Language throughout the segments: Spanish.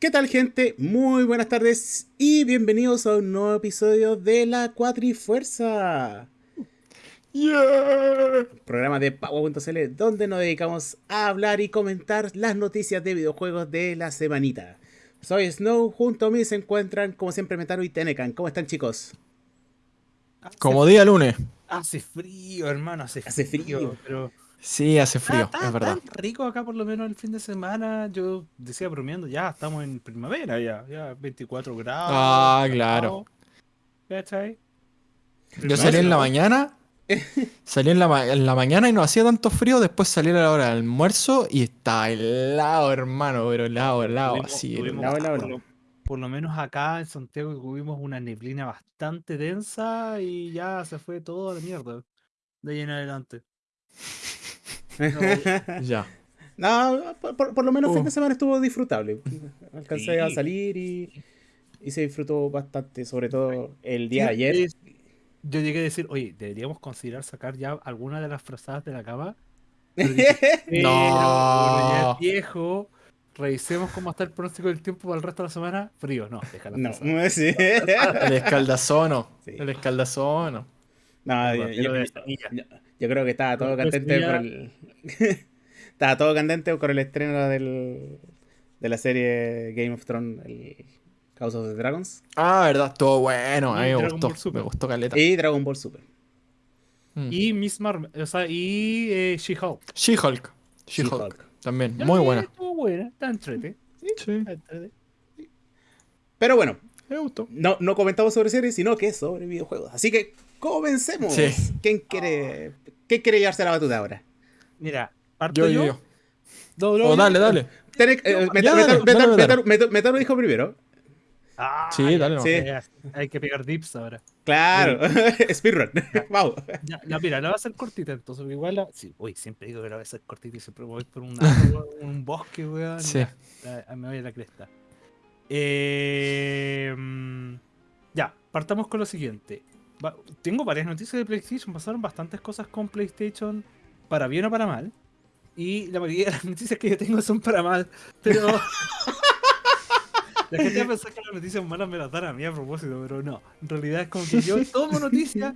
¿Qué tal gente? Muy buenas tardes y bienvenidos a un nuevo episodio de la Cuatrifuerza. Yeah. Programa de Paua.cl donde nos dedicamos a hablar y comentar las noticias de videojuegos de la semanita. Soy Snow, junto a mí se encuentran como siempre Metaro y Tenecan. ¿Cómo están chicos? Como día lunes. Hace frío, hermano, hace, Hace frío. Pero Sí, hace frío, está, es verdad. tan rico acá por lo menos el fin de semana. Yo decía bromeando, ya estamos en primavera, ya, ya 24 grados. Ah, claro. ¿Cachai? Yo salí en la mañana. Salí en la, en la mañana y no hacía tanto frío. Después salí a la hora del almuerzo y está helado, hermano. Pero helado, helado. Tuvimos- Así. tuvimos- helado, helado, por, helado. lo, por lo menos acá en Santiago tuvimos una neblina bastante densa y ya se fue todo a la mierda. De ahí en adelante. Ya. no, por, lo menos Uh. fin de semana estuvo disfrutable. Alcancé a salir y, y se disfrutó bastante, sobre todo el día de ayer. es- Yo llegué a decir, oye, deberíamos considerar sacar ya alguna de las frazadas de la cama. Dije, "Pero, bueno, ya No. viejo. Revisemos cómo está el pronóstico del tiempo para el resto de la semana. Frío, no, déjala. no, frazada. sí. El escaldazono. Sí. El escaldazono. No, yo, yo-. Yo- creo que estaba todo candente por el. estaba todo candente por el estreno del, de la serie Game of Thrones, el House of the Dragons. Ah, verdad, estuvo bueno. A mí me Dragon gustó. Ball Super. Me gustó caleta. Y Dragon Ball Super. Mm. Y Miss Marvel, o sea, y eh, She-Hulk. She-Hulk. She-Hulk. También. Muy buena. Estuvo buena, está entrete. Sí. entrete. Pero bueno, Me gustó. no, no comentamos sobre series, sino que sobre videojuegos. Así que comencemos. Sí. ¿Quién quiere, ¿Quién quiere llevarse la batuta ahora? Mira, parto Yo, yo. yo. No, no, Oh, dale, dale. Eh, Metaro. Dijo primero. Ah, Sí, dale, no. Sí. Hay que pegar dips ahora. Claro. Speedrun. Vamos. Ya, ya, mira, la va a hacer cortita, entonces igual la... Sí, uy, siempre digo que la voy a hacer cortita y siempre me voy por un, árbol, un bosque, weón. Sí. ya, la- me voy a la cresta. Eh, mm, ya, partamos con lo siguiente. Va- tengo varias noticias de PlayStation, pasaron bastantes cosas con PlayStation, para bien o para mal. Y la mayoría de las noticias que yo tengo son para mal, pero... La gente va a pensar que las noticias malas me las dan a mí a propósito, pero no. En realidad es como que yo tomo noticias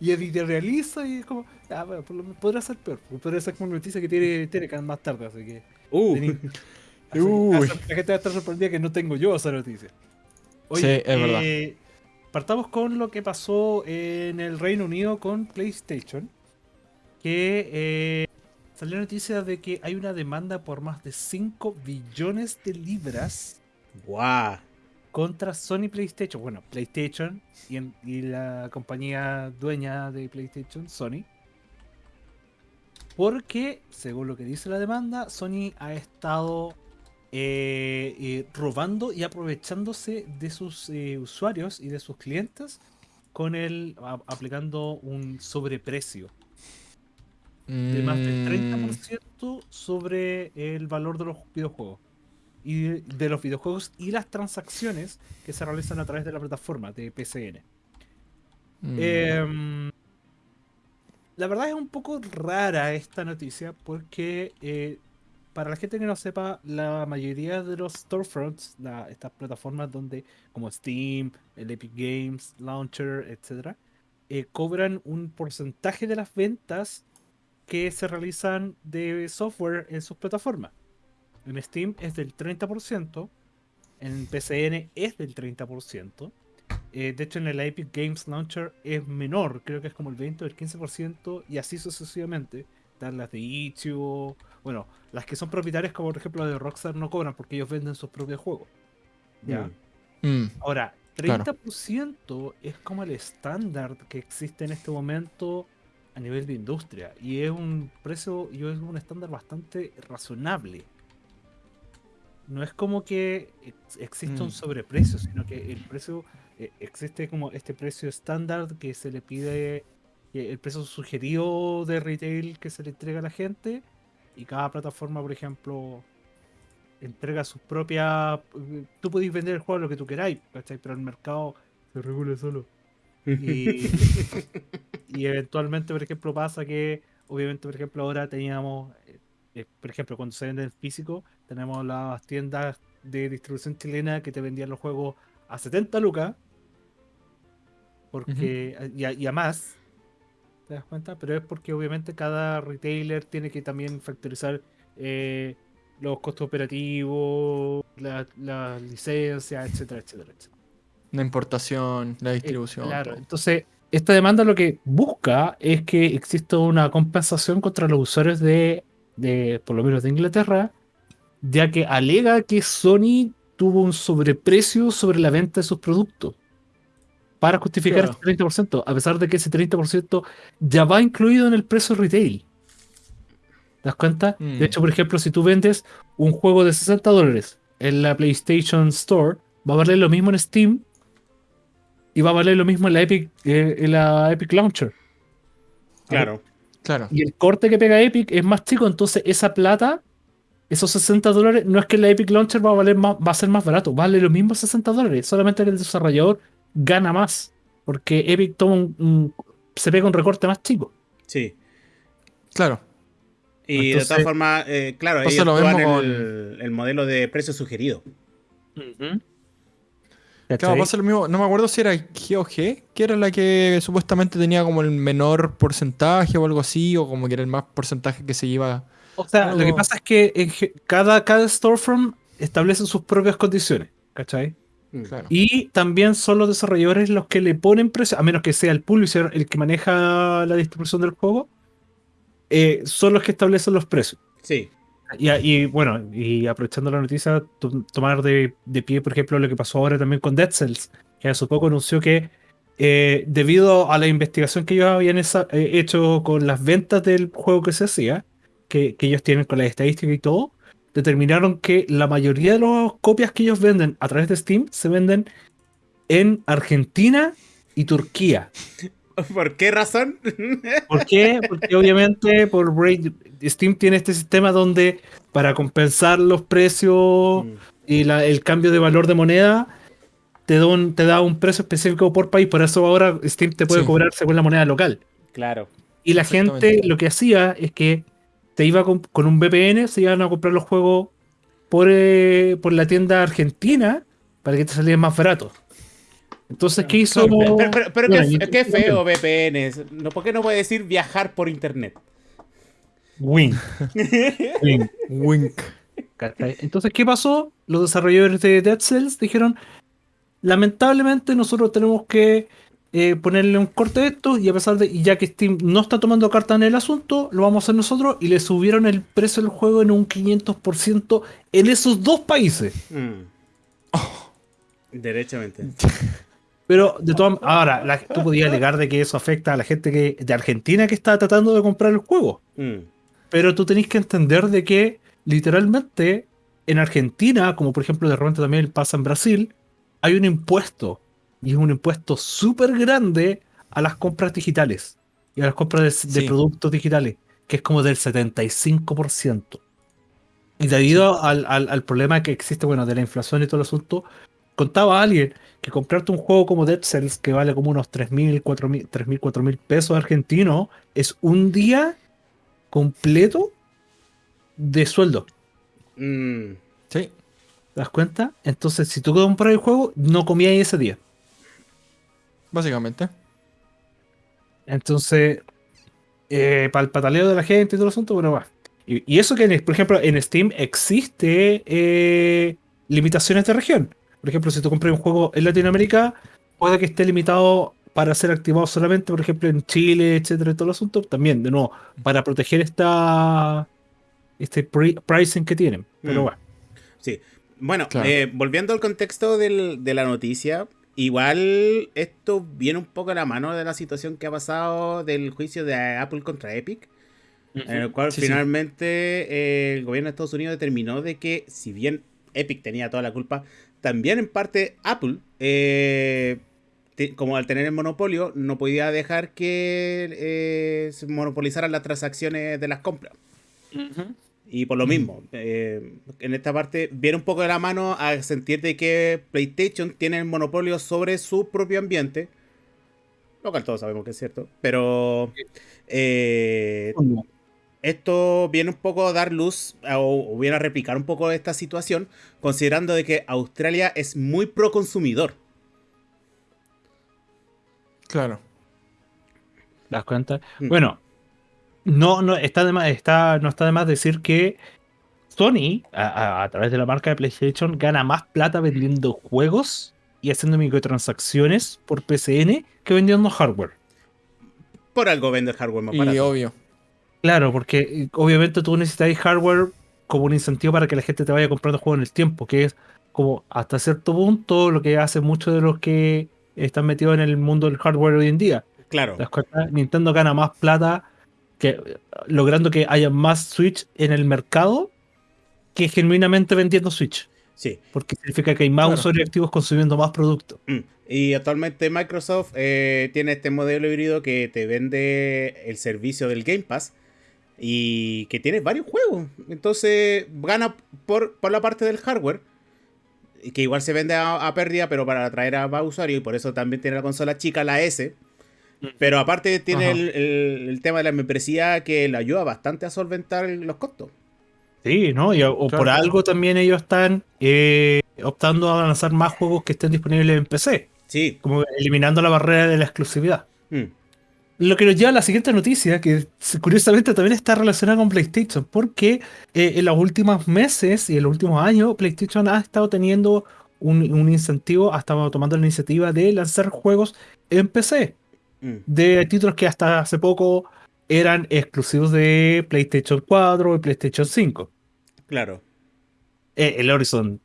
y, editorializo y es como, ah, bueno, por lo menos podría ser peor. Podría ser como noticia que tiene Telecan más tarde, así que. Uh. tení- así- Uy. así- la gente va a estar sorprendida que no tengo yo esa noticia. Sí, es verdad. Partamos con lo que pasó en el Reino Unido con PlayStation. Que eh, salió noticia de que hay una demanda por más de 5 billones de libras Guau. contra Sony PlayStation. Bueno, PlayStation y, en- y la compañía dueña de PlayStation, Sony. Porque, según lo que dice la demanda, Sony ha estado eh, eh, robando y aprovechándose de sus eh, usuarios y de sus clientes con el a- aplicando un sobreprecio de más del Mm, 30% sobre el valor de los videojuegos. Y de, de los videojuegos y las transacciones que se realizan a través de la plataforma de PCN. mm. Em, la verdad es un poco rara esta noticia porque para la gente que no sepa, la mayoría de los storefronts, estas plataformas donde como Steam, el Epic Games, Launcher, etc., eh, cobran un porcentaje de las ventas que se realizan de software en sus plataformas. En Steam es del 30%, en PCN es del 30%. eh, de hecho, en el Epic Games Launcher es menor, creo que es como el 20 o el 15%, y así sucesivamente. Están las de Itch.io, bueno, las que son propietarias, como por ejemplo las de Rockstar, no cobran porque ellos venden sus propios juegos. ¿ya? Mm. Mm, Ahora, Claro. 30% es como el estándar que existe en este momento a nivel de industria. Y es un precio, y es un estándar bastante razonable. No es como que ex- exista un Mm. sobreprecio, sino que el precio, eh, existe como este precio estándar que se le pide, el precio sugerido de retail que se le entrega a la gente. Y cada plataforma, por ejemplo, entrega sus propias. Tú podéis vender el juego a lo que tú queráis, ¿cachai? Pero el mercado se regula solo. Y, y eventualmente, por ejemplo, pasa que, obviamente, por ejemplo, ahora teníamos, eh, eh, por ejemplo, cuando se vende en físico, tenemos las tiendas de distribución chilena que te vendían los juegos a 70 lucas. Porque, y, a, y a más, ¿te das cuenta? Pero es porque obviamente cada retailer tiene que también factorizar eh, los costos operativos, la, la licencia, etcétera, etcétera, etcétera. La importación, la distribución. Eh, claro, entonces esta demanda lo que busca es que exista una compensación contra los usuarios de, de, por lo menos de Inglaterra, ya que alega que Sony tuvo un sobreprecio sobre la venta de sus productos para justificar Claro. este 30%, a pesar de que ese 30% ya va incluido en el precio retail. ¿Te das cuenta? Mm. De hecho, por ejemplo, si tú vendes un juego de 60 dólares en la PlayStation Store, va a valer lo mismo en Steam y va a valer lo mismo en la Epic, eh, en la Epic Launcher. Claro. Claro. Y el corte que pega Epic es más chico, entonces esa plata, esos 60 dólares, no es que la Epic Launcher va a valer más, va a ser más barato, vale lo mismo 60 dólares, solamente que el desarrollador gana más, porque Epic toma un, un- se pega un recorte más chico. Sí. Claro. Y de todas formas, eh, claro, Entonces ellos lo mismo el, el modelo de precio sugerido. Claro, pasa lo mismo. No me acuerdo si era GOG, que era la que supuestamente tenía como el menor porcentaje o algo así, o como que era el más porcentaje que se iba. O sea, lo que pasa es que en cada, cada storefront establece sus propias condiciones, ¿cachai? Mm. Claro. Y también son los desarrolladores los que le ponen precio, a menos que sea el publisher el que maneja la distribución del juego, eh, son los que establecen los precios. Sí. Y, y, bueno, y aprovechando la noticia, to- tomar de, de pie, por ejemplo, lo que pasó ahora también con Dead Cells, que hace poco anunció que eh, debido a la investigación que ellos habían esa- eh, hecho con las ventas del juego que se hacía, que, que ellos tienen con las estadísticas y todo, determinaron que la mayoría de las copias que ellos venden a través de Steam se venden en Argentina y Turquía. ¿Por qué razón? ¿Por qué? Porque obviamente por Steam tiene este sistema donde para compensar los precios Mm. y la- el cambio de valor de moneda te da, un, te da un precio específico por país. Por eso ahora Steam te puede Sí. cobrar según la moneda local. Claro. Y la gente lo que hacía es que te iba con, con un VPN, se iban a comprar los juegos por, eh, por la tienda argentina para que te salieran más baratos. Entonces, ¿qué hizo? Pero, pero- pero- pero Bueno, qué, feo VPNs. No, ¿Por qué no puede decir viajar por internet? Win. Win. Wink. ¿Cachai? Entonces, ¿qué pasó? Los desarrolladores de Dead Cells dijeron, lamentablemente nosotros tenemos que eh, ponerle un corte a esto y a pesar de, y ya que Steam no está tomando carta en el asunto, lo vamos a hacer nosotros y le subieron el precio del juego en un 500% en esos dos países. Mm. Derechamente. Pero de todas ahora, la- tú podías alegar de que eso afecta a la gente que, de Argentina que está tratando de comprar el juego. Mm. Pero tú tenés que entender de que literalmente en Argentina, como por ejemplo de repente también pasa en Brasil, hay un impuesto. Y es un impuesto súper grande a las compras digitales. Y a las compras de, de Sí. productos digitales. Que es como del 75%. Y debido al, al- al problema que existe, bueno, de la inflación y todo el asunto, contaba alguien que comprarte un juego como Dead Cells, que vale como unos 3.000, 4.000, 3.000, 4.000 pesos argentinos, es un día completo de sueldo. Mm. Sí. ¿Te das cuenta? Entonces, si tú compras el juego, no comías ese día. Básicamente. Entonces, para el pataleo de la gente y todo el asunto, bueno, va. Y, y eso que, en- por ejemplo, en Steam existe eh, limitaciones de región. Por ejemplo, si tú compras un juego en Latinoamérica, puede que esté limitado para ser activado solamente, por ejemplo, en Chile, etcétera, y todo el asunto. También, de nuevo, para proteger esta este pri- pricing que tienen. Pero Mm. bueno. Sí. Bueno, Claro. eh, volviendo al contexto del- de la noticia, igual esto viene un poco a la mano de la situación que ha pasado del juicio de Apple contra Epic, en el cual Sí, sí. finalmente eh, el gobierno de Estados Unidos determinó de que si bien Epic tenía toda la culpa, también en parte Apple, eh, te- como al tener el monopolio, no podía dejar que eh, se monopolizaran las transacciones de las compras. Y por lo mismo, eh, en esta parte viene un poco de la mano a sentir de que PlayStation tiene el monopolio sobre su propio ambiente. Lo cual todos sabemos que es cierto. Pero eh, esto viene un poco a dar luz o, o viene a replicar un poco esta situación, considerando de que Australia es muy pro consumidor. Claro. ¿Te das cuenta? Mm. Bueno, no, no, está de más, está, no está de más decir que Sony, a, a- a través de la marca de PlayStation, gana más plata vendiendo juegos y haciendo microtransacciones por PCN que vendiendo hardware. Por algo vende el hardware más Y barato. obvio. Claro, porque eh, obviamente tú necesitas hardware como un incentivo para que la gente te vaya comprando juegos en el tiempo, que es como hasta cierto punto lo que hace muchos de los que están metidos en el mundo del hardware hoy en día. Claro. Nintendo gana más plata que logrando que haya más Switch en el mercado que genuinamente vendiendo Switch. Sí. Porque significa que hay más Claro. usuarios activos consumiendo más productos. Mm. Y actualmente Microsoft eh, tiene este modelo híbrido que te vende el servicio del Game Pass y que tiene varios juegos. Entonces gana por, por la parte del hardware, que igual se vende a, a pérdida, pero para atraer a más usuarios y por eso también tiene la consola chica, la S. Pero aparte tiene el, el- el tema de la membresía que le ayuda bastante a solventar los costos. Sí, ¿no? Y, o Claro. por algo también ellos están eh, optando a lanzar más juegos que estén disponibles en PC. Sí. Como eliminando la barrera de la exclusividad. Mm. Lo que nos lleva a la siguiente noticia, que curiosamente también está relacionada con PlayStation, porque eh, en los últimos meses y en los últimos años, PlayStation ha estado teniendo un, un incentivo, ha estado tomando la iniciativa de lanzar juegos en PC, Mm. de títulos que hasta hace poco eran exclusivos de PlayStation 4 y PlayStation 5. Claro. Eh, el Horizon,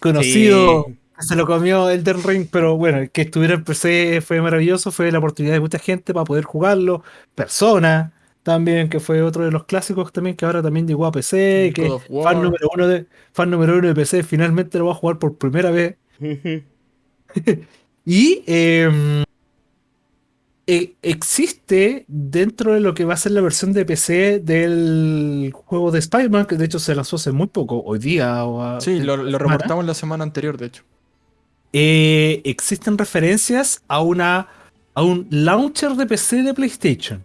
conocido, Sí. se lo comió Elden Ring, pero bueno, que estuviera en PC fue maravilloso, fue la oportunidad de mucha gente para poder jugarlo. Persona, también, que fue otro de los clásicos también, que ahora también llegó a PC, que fan número uno de, fan número uno de PC, finalmente lo va a jugar por primera vez. Y eh, eh, existe dentro de lo que va a ser la versión de PC del juego de Spider-Man, que de hecho se lanzó hace muy poco, hoy día o a- Sí, lo, lo reportamos la semana anterior, de hecho. eh, existen referencias a una a un launcher de PC de PlayStation.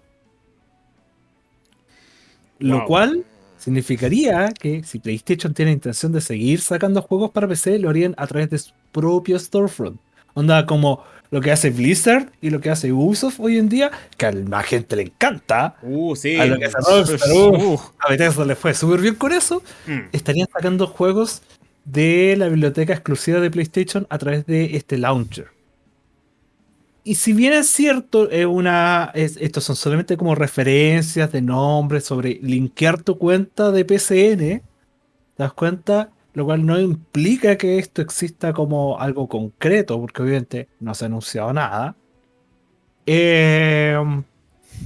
Lo Wow. cual significaría que si PlayStation tiene intención de seguir sacando juegos para PC, lo harían a través de su propio storefront. Onda como lo que hace Blizzard y lo que hace Ubisoft hoy en día, que a la gente le encanta. Uh, sí. A lo que hace Rockstar, uh, a Bethesda le fue súper bien con eso Mm. estarían sacando juegos de la biblioteca exclusiva de PlayStation a través de este launcher. Y si bien es cierto, es una, es- estos son solamente como referencias de nombres sobre linkear tu cuenta de PCN, ¿te das cuenta? Lo cual no implica que esto exista como algo concreto, porque obviamente no se ha anunciado nada. Eh,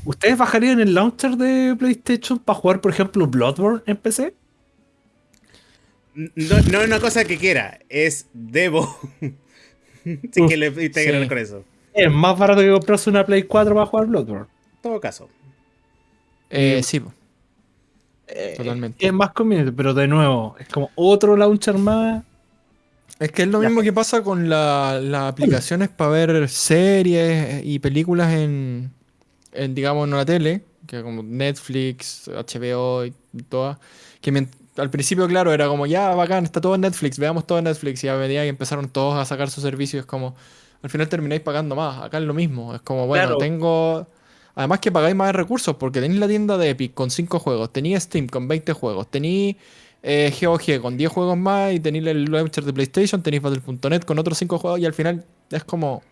¿Ustedes bajarían el launcher de PlayStation para jugar, por ejemplo, Bloodborne en PC? No, no es una cosa que quiera, es debo. Uf, que le integren sí. con eso. Es más barato que comprarse una Play 4 para jugar Bloodborne. En todo caso. eh, sí, po. Eh, Totalmente. Es más conveniente, pero de nuevo, es como otro launcher más. Es que es lo Ya. mismo que pasa con la- las aplicaciones para ver series y películas en, en, digamos, en una tele, que como Netflix, HBO y todas, que al principio, claro, era como, ya, bacán, está todo en Netflix, veamos todo en Netflix, y a medida que empezaron todos a sacar sus servicios, es como, al final termináis pagando más, acá es lo mismo, es como, bueno, Claro. tengo... Además que pagáis más recursos, porque tenéis la tienda de Epic con 5 juegos, tenéis Steam con 20 juegos, tenéis eh, GOG con 10 juegos más y tenéis el launcher de PlayStation, tenéis Battle.net con otros 5 juegos y al final es como...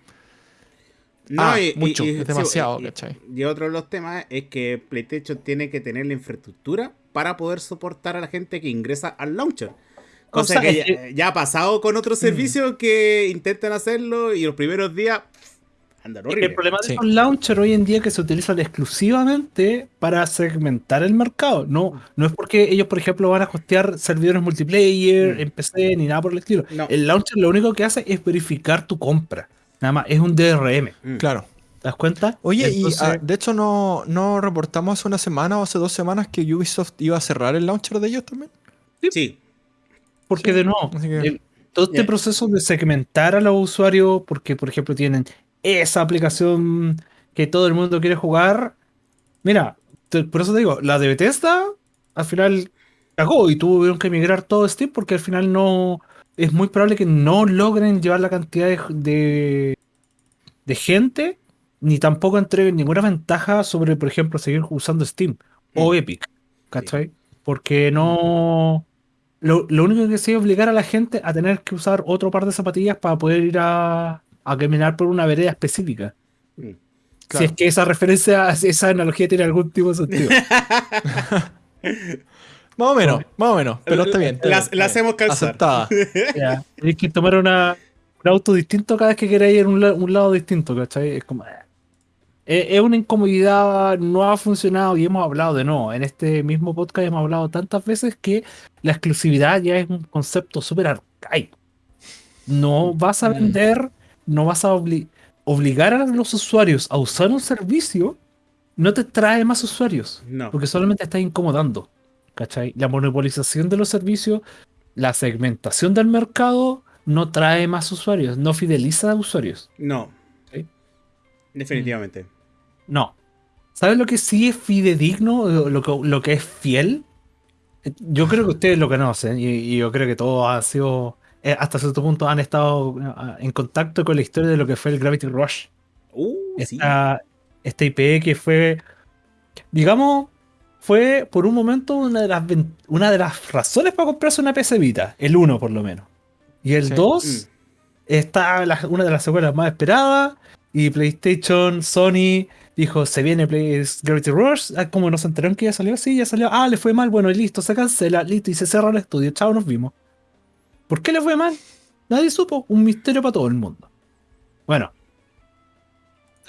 Ah, mucho, es demasiado, y- ¿cachai? Y otro de los temas es que PlayStation tiene que tener la infraestructura para poder soportar a la gente que ingresa al launcher. Cosa sea, que es ya, que- ya ha pasado con otros Mm. servicios que intentan hacerlo y los primeros días El problema de Sí. los launchers hoy en día es que se utilizan exclusivamente para segmentar el mercado. No, no es porque ellos, por ejemplo, van a hostear servidores multiplayer Mm. en PC ni nada por el estilo. No. El launcher lo único que hace es verificar tu compra. Nada más, es un DRM. Mm. Claro. ¿Te das cuenta? Oye, Entonces- y ah, de hecho no, no reportamos hace una semana o hace dos semanas que Ubisoft iba a cerrar el launcher de ellos también. Sí, Porque Sí, de nuevo, así que- el- todo este proceso de segmentar a los usuarios, porque por ejemplo tienen esa aplicación que todo el mundo quiere jugar. Mira, te- por eso te digo, la de Bethesda al final cagó y tuvieron que migrar todo Steam porque al final no. Es muy probable que no logren llevar la cantidad de, de, de gente, ni tampoco entreguen ninguna ventaja sobre, por ejemplo, seguir usando Steam o Mm. Epic. ¿Cachai? Porque no. Lo, lo único que sí es obligar a la gente a tener que usar otro par de zapatillas para poder ir a, a caminar por una vereda específica. Mm. Si es que esa referencia, esa analogía tiene algún tipo de sentido. Más o menos, más o menos. Pero está bien. está La- bien, hacemos calzar. Aceptada. Ya, Tenéis que tomar una, un auto distinto cada vez que queráis ir a un, la- un lado distinto, ¿cachai? Es como. eh. Es, es una incomodidad, no ha funcionado y hemos hablado de no. En este mismo podcast hemos hablado tantas veces que la exclusividad ya es un concepto súper arcaico. No vas a Mm. vender, no vas a obli- obligar a los usuarios a usar un servicio, no te trae más usuarios. No. Porque solamente estás incomodando. ¿Cachai? La monopolización de los servicios, la segmentación del mercado no trae más usuarios, no fideliza a usuarios. No. Sí. Definitivamente. No. ¿Sabes lo que sí es fidedigno? Lo lo que, lo que es fiel. Yo creo que ustedes lo conocen y, y yo creo que todos han sido, eh, hasta cierto punto, han estado eh, en contacto con la historia de lo que fue el Gravity Rush. Uh, sí. esta, esta IP que fue, digamos, fue por un momento una de las, ven- una de las razones para comprarse una PC Vita, el 1 por lo menos. Y el Sí. 2 Mm. está la- una de las secuelas más esperadas y PlayStation, Sony dijo, se viene Play- Gravity Rush, ah, como nos enteraron que ya salió, sí, ya salió, ah, le fue mal, bueno, y listo, se cancela, listo, y se cerra el estudio, chao, nos vimos. ¿Por qué le fue mal? Nadie supo, un misterio para todo el mundo. Bueno,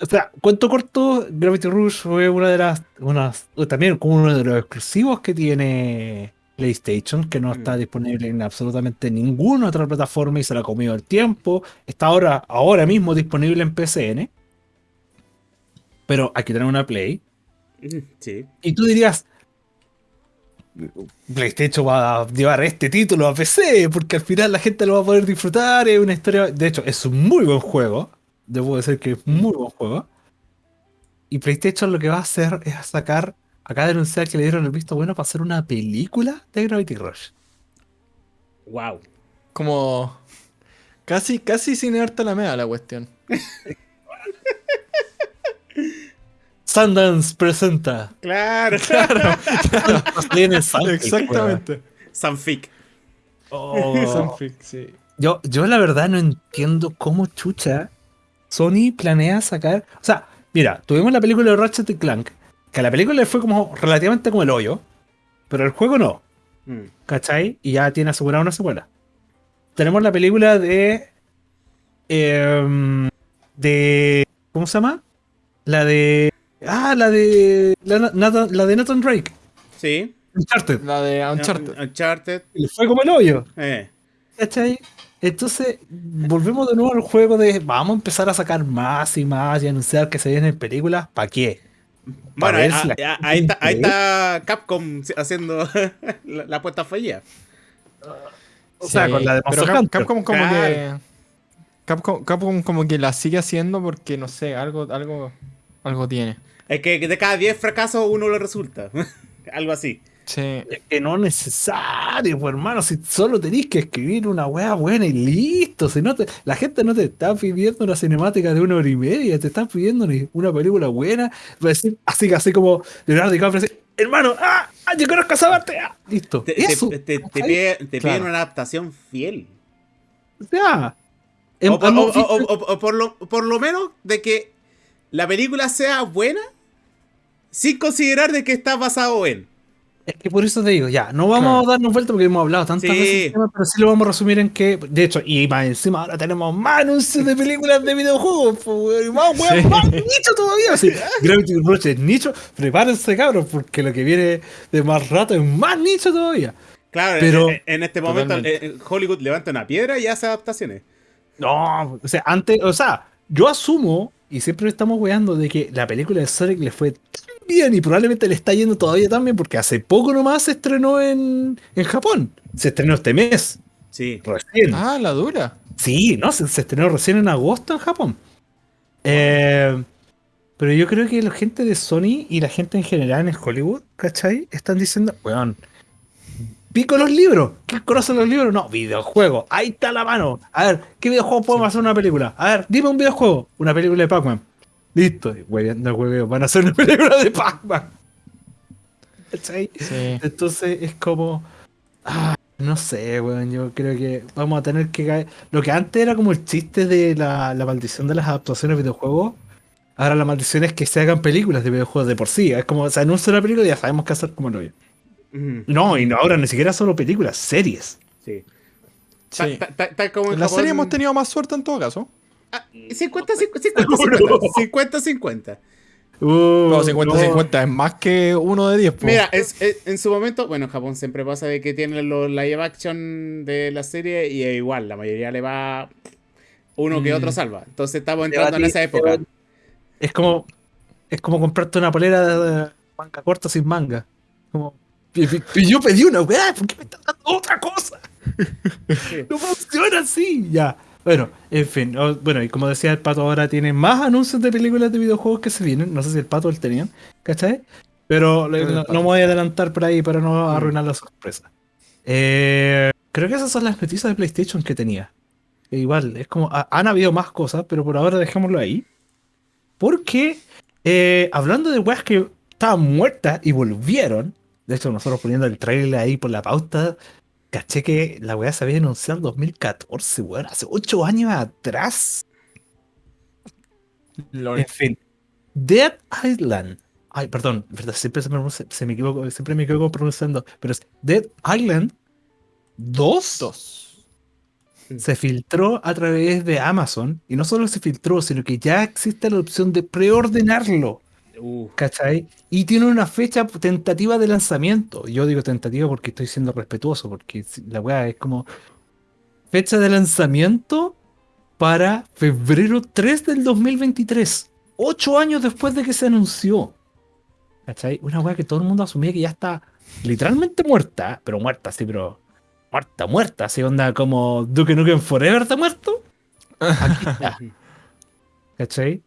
o sea, cuento corto, Gravity Rush fue una de las. Unas, también como uno de los exclusivos que tiene PlayStation, que no Mm. está disponible en absolutamente ninguna otra plataforma y se la ha comido el tiempo. Está ahora, ahora mismo disponible en PCN. Pero aquí tenemos una Play. Mm, Sí. Y tú dirías. PlayStation va a llevar este título a PC, porque al final la gente lo va a poder disfrutar. Es una historia. De hecho, es un muy buen juego. Debo decir que es muy buen juego. Y PlayStation lo que va a hacer es sacar. Acá denunciar que le dieron el visto bueno para hacer una película de Gravity Rush. Wow. Como. Casi, casi sin darte la mea la cuestión. Sundance presenta. Claro. En el Sunfic, Exactamente. Sanfic. Oh. Sunfic, sí. Yo, yo la verdad no entiendo cómo chucha Sony planea sacar. O sea, mira, tuvimos la película de Ratchet y Clank, que a la película le fue como relativamente como el hoyo, pero el juego no, Mm. ¿cachai? Y ya tiene asegurada una secuela. Tenemos la película de. em, de. ¿Cómo se llama? La de. Ah, la de. La, Nathan, la de Nathan Drake. Sí. Uncharted. La de Uncharted. Uncharted. Le fue como el hoyo. Eh. ¿Cachai? Entonces, volvemos de nuevo al juego de vamos a empezar a sacar más y más y anunciar que se vienen películas. ¿Para qué? Bueno, ver ahí, está, ahí está Capcom haciendo la, la apuesta fallida. O sea, con la de Pero Monster Cap-. Capcom como Claro. que. Capcom, Capcom como que la sigue haciendo porque no sé, algo, algo, algo tiene. Es que de cada 10 fracasos uno le resulta. Algo así. Sí. Es que no es necesario, pues, hermano. Si solo tenéis que escribir una wea buena y listo. Si no te, la gente no te está pidiendo una cinemática de una hora y media, te están pidiendo una película buena. Decir, así que así como Leonardo DiCaprio dice, hermano, ah, ah, yo conozco a esa parte. ah". listo. Te, te- Eso. te- te ¿cachai? pide- te piden Claro. una adaptación fiel. O sea, O, o- o- o por, lo, por lo menos de que la película sea buena sin considerar de que está basado en. Es que por eso te digo, ya, no vamos Claro. a darnos vuelta porque hemos hablado tantas Sí. veces del tema, pero sí lo vamos a resumir en que, de hecho, y más encima ahora tenemos más anuncios de películas de videojuegos, y más, Sí. más nicho todavía. Así, Gravity Rush es nicho, prepárense cabros, porque lo que viene de más rato es más nicho todavía. Claro, Pero- en, en este momento Totalmente. eh, Hollywood levanta una piedra y hace adaptaciones. No, o sea, antes, o sea, yo asumo, y siempre estamos weando, de que la película de Sonic le fue tan bien y probablemente le está yendo todavía también, porque hace poco nomás se estrenó en, en Japón. Se estrenó este mes, Sí. recién. Ah, la dura. Sí, no, se, se estrenó recién en agosto en Japón. Eh, Pero yo creo que la gente de Sony y la gente en general en Hollywood, ¿cachai? Están diciendo, weón, pico los libros. ¿Qué conocen los libros? No, videojuegos. Ahí está la mano. A ver, ¿qué videojuego podemos hacer una película? A ver, dime un videojuego. Una película de Pac-Man. Listo. Hueveando, hueveo. Van a hacer una película de Pac-Man. ¿Cachai? Sí. Entonces es como. ah, no sé, weón. Yo creo que vamos a tener que caer. Lo que antes era como el chiste de la, la maldición de las adaptaciones de videojuegos. Ahora la maldición es que se hagan películas de videojuegos de por sí. Es como se anuncia una película y ya sabemos qué hacer como lo Ujú, No, y no, ahora ni siquiera solo películas, series. Sí. Sí. Ta- ta- ta- como en En la Japón- serie hemos tenido más suerte en todo caso. Ah, 50, 50, 50, 50, 50. Uh, No, 50-50 no. es más que uno de 10. po. Mira, es- es- en su momento, bueno, en Japón siempre pasa de que tienen los live action de la serie y es igual, la mayoría le va uno que Mm. otro salva. Entonces estamos entrando en esa época. Es como. Es como comprarte una polera de manga corta sin manga. Como. y- yo pedí una weá, ¿por qué me estás dando otra cosa? Sí. No funciona así, ya. Bueno, en fin, o- bueno, y como decía el pato, ahora tiene más anuncios de películas de videojuegos que se vienen. No sé si el pato el tenían, ¿cachai? Pero le- no, me voy a adelantar por ahí para no arruinar la sorpresa. Eh, creo que esas son las noticias de PlayStation que tenía. E igual, es como, ha- han habido más cosas, pero por ahora dejémoslo ahí. Porque, eh, hablando de weas que estaban muertas y volvieron, de hecho nosotros poniendo el trailer ahí por la pauta, caché que la wea se había anunciado en 2014, weón, hace 8 años atrás. En fin, Dead Island. Ay, perdón, verdad, siempre se me, se me equivoco, siempre me equivoco pronunciando, pero es Dead Island 2 Dos. se filtró a través de Amazon y no solo se filtró, sino que ya existe la opción de preordenarlo, Uh, ¿cachai? Y tiene una fecha tentativa de lanzamiento. Yo digo tentativa porque estoy siendo respetuoso, porque la weá es como fecha de lanzamiento para febrero 3 del 2023, ocho años después de que se anunció. ¿Cachai? Una weá que todo el mundo asumía que ya está literalmente muerta, pero muerta, sí, pero muerta, muerta, así onda como Duke Nukem Forever está muerto. Aquí está. ¿Cachai?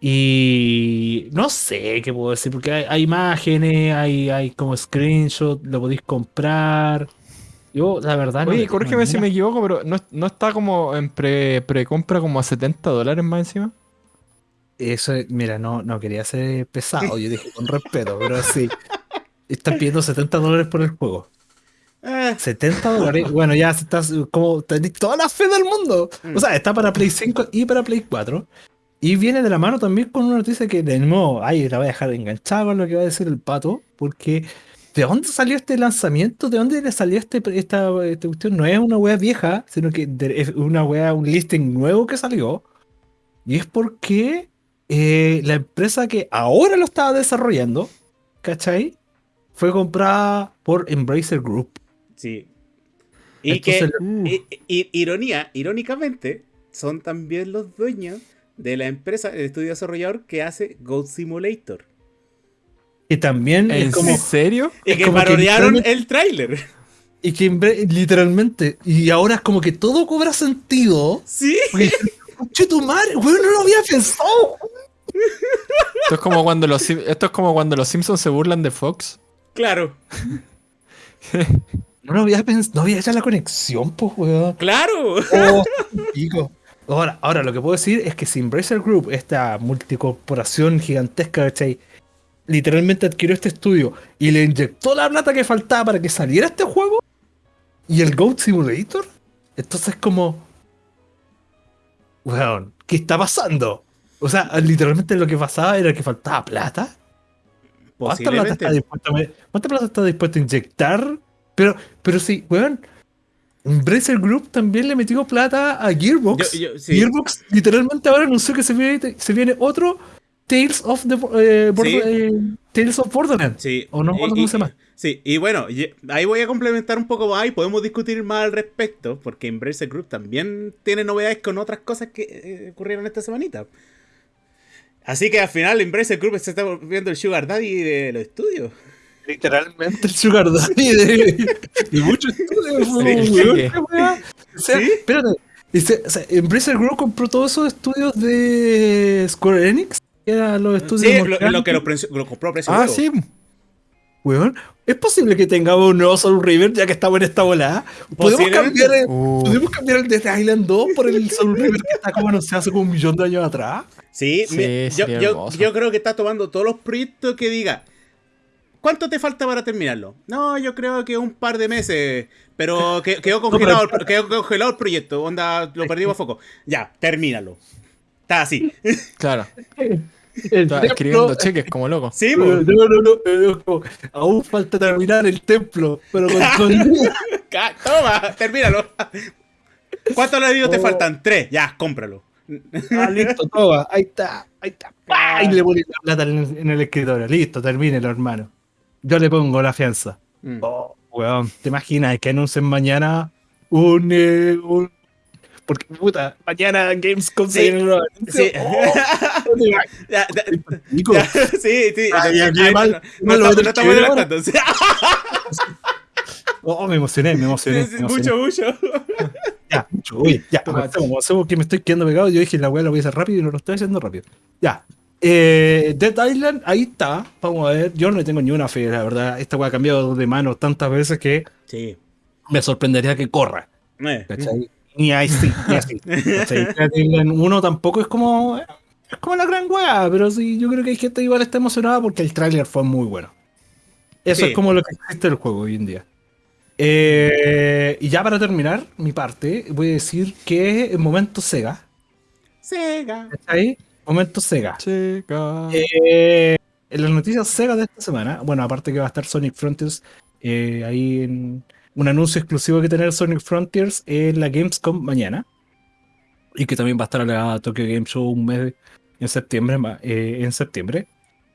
Y no sé qué puedo decir, porque hay, hay imágenes, hay, hay como screenshot, lo podéis comprar. Yo, la verdad, no Oye, tengo corrígeme si me equivoco, pero ¿no, no está como en pre- precompra como a 70 dólares más encima? Eso, mira, no, no quería ser pesado, yo dije con respeto, pero sí. Están pidiendo 70 dólares por el juego. ah, 70 dólares. Bueno, ya estás como tenéis toda la fe del mundo. O sea, está para Play 5 y para Play 4. Y viene de la mano también con una noticia que de nuevo, ay, la voy a dejar enganchada con lo que va a decir el pato, porque ¿de dónde salió este lanzamiento? ¿De dónde le salió este, esta, esta cuestión? No es una wea vieja, sino que es una wea, un listing nuevo que salió. Y es porque eh, la empresa que ahora lo estaba desarrollando, ¿cachai? Fue comprada por Embracer Group. sí. Y Entonces, que, Uh, i- i- ironía, irónicamente, son también los dueños de la empresa, el estudio desarrollador que hace Goat Simulator. que también ¿En es como. Y serio? Es que literalmente- el tráiler. Y que literalmente. Y ahora es como que todo cobra sentido. Sí. Porque, tu madre, weón, no lo había pensado. Esto es como cuando los esto es como cuando los Simpsons se burlan de Fox. Claro, No lo había pensado. No había hecho la conexión, pues, weón. claro. Oh, pico. Ahora, ahora, lo que puedo decir es que si Embracer Group, esta multicorporación gigantesca, ¿cachai? Literalmente adquirió este estudio y le inyectó la plata que faltaba para que saliera este juego y el Goat Simulator. Entonces, como. Weón, ¿qué está pasando? O sea, literalmente lo que pasaba era que faltaba plata. ¿Cuánta plata, está Posiblemente. dispuesta a, ¿Cuánta plata está dispuesta a inyectar? Pero, pero sí, weón. Embracer Group también le metió plata a Gearbox. Yo- yo- sí. Gearbox literalmente ahora anunció que se viene, se viene otro Tales of the eh, Sí. eh, Tales of Borderlands. Sí. O no y- cómo se llama. Sí, y bueno, ahí voy a complementar un poco más y podemos discutir más al respecto, porque Embracer Group también tiene novedades con otras cosas que eh, ocurrieron esta semanita. Así que al final Embracer Group se está volviendo el Sugar Daddy de los estudios. Literalmente el Sugar Daddy de, de muchos estudios. Sí. weón. O sea, ¿Sí? espérate. Dice, o sea, Embracer Group compró todos esos estudios de Square Enix que era los estudios. Sí, lo, que lo, compró a precio Ah, sí. Weón, ¿es posible que tengamos un nuevo Soul River ya que estamos en esta volada? ¿Podemos cambiar, el, Uh, ¿Podemos cambiar el Island 2 por el Soul River que está como anunciado hace como un millón de años atrás? Sí, Sí, me- yo, yo creo que está tomando todos los proyectos que diga. ¿Cuánto te falta para terminarlo? No, yo creo que un par de meses. Pero que- quedó, congelado, quedó congelado el proyecto. Onda, lo perdimos a foco. Ya, termínalo. Está así. claro. El Está templo- escribiendo cheques como loco. Sí, No, no, no, aún falta terminar el templo, pero con, Toma, termínalo. ¿Cuántos ladrillos te faltan? Tres. Ya, cómpralo. Ah, listo, toma, ahí está, ahí está. ¡pah! Y le pones la plata en, en el escritorio. Listo, termínelo, hermano. Yo le pongo la fianza. Mm. Oh, weón, ¿te imaginas que anuncien mañana un, eh, un- Porque, puta, mañana Gamescom se Sí, viene una- Sí. Sí, sí. No- estamos- adelantando. Oh, me emocioné, me emocioné. sí, me emocioné. mucho, mucho. Ya, mucho. Oye, ya, avancemos, que me estoy quedando pegado. Yo dije, la weá la voy a hacer rápido y no lo estoy haciendo rápido. Ya. Eh, Dead Island, ahí está. Vamos a ver. Yo no le tengo ni una fe, la verdad. Esta weá ha cambiado de manos tantas veces que Sí. me sorprendería que corra. Eh. ¿Cachai? Ni así, ni así. ¿cachai? Dead Island 1 tampoco es como. Es como la gran weá, pero sí, yo creo que hay gente igual está emocionada porque el tráiler fue muy bueno. Eso Sí. es como lo que existe el juego hoy en día. Eh, y ya para terminar mi parte, voy a decir que en momento Sega. Sega. ¿Cachai? Momento Sega. Checa. Eh, en las noticias Sega de esta semana, bueno, aparte que va a estar Sonic Frontiers eh, ahí en un anuncio exclusivo que tener Sonic Frontiers en la Gamescom mañana. Y que también va a estar la Tokyo Game Show un mes en septiembre. eh, en septiembre.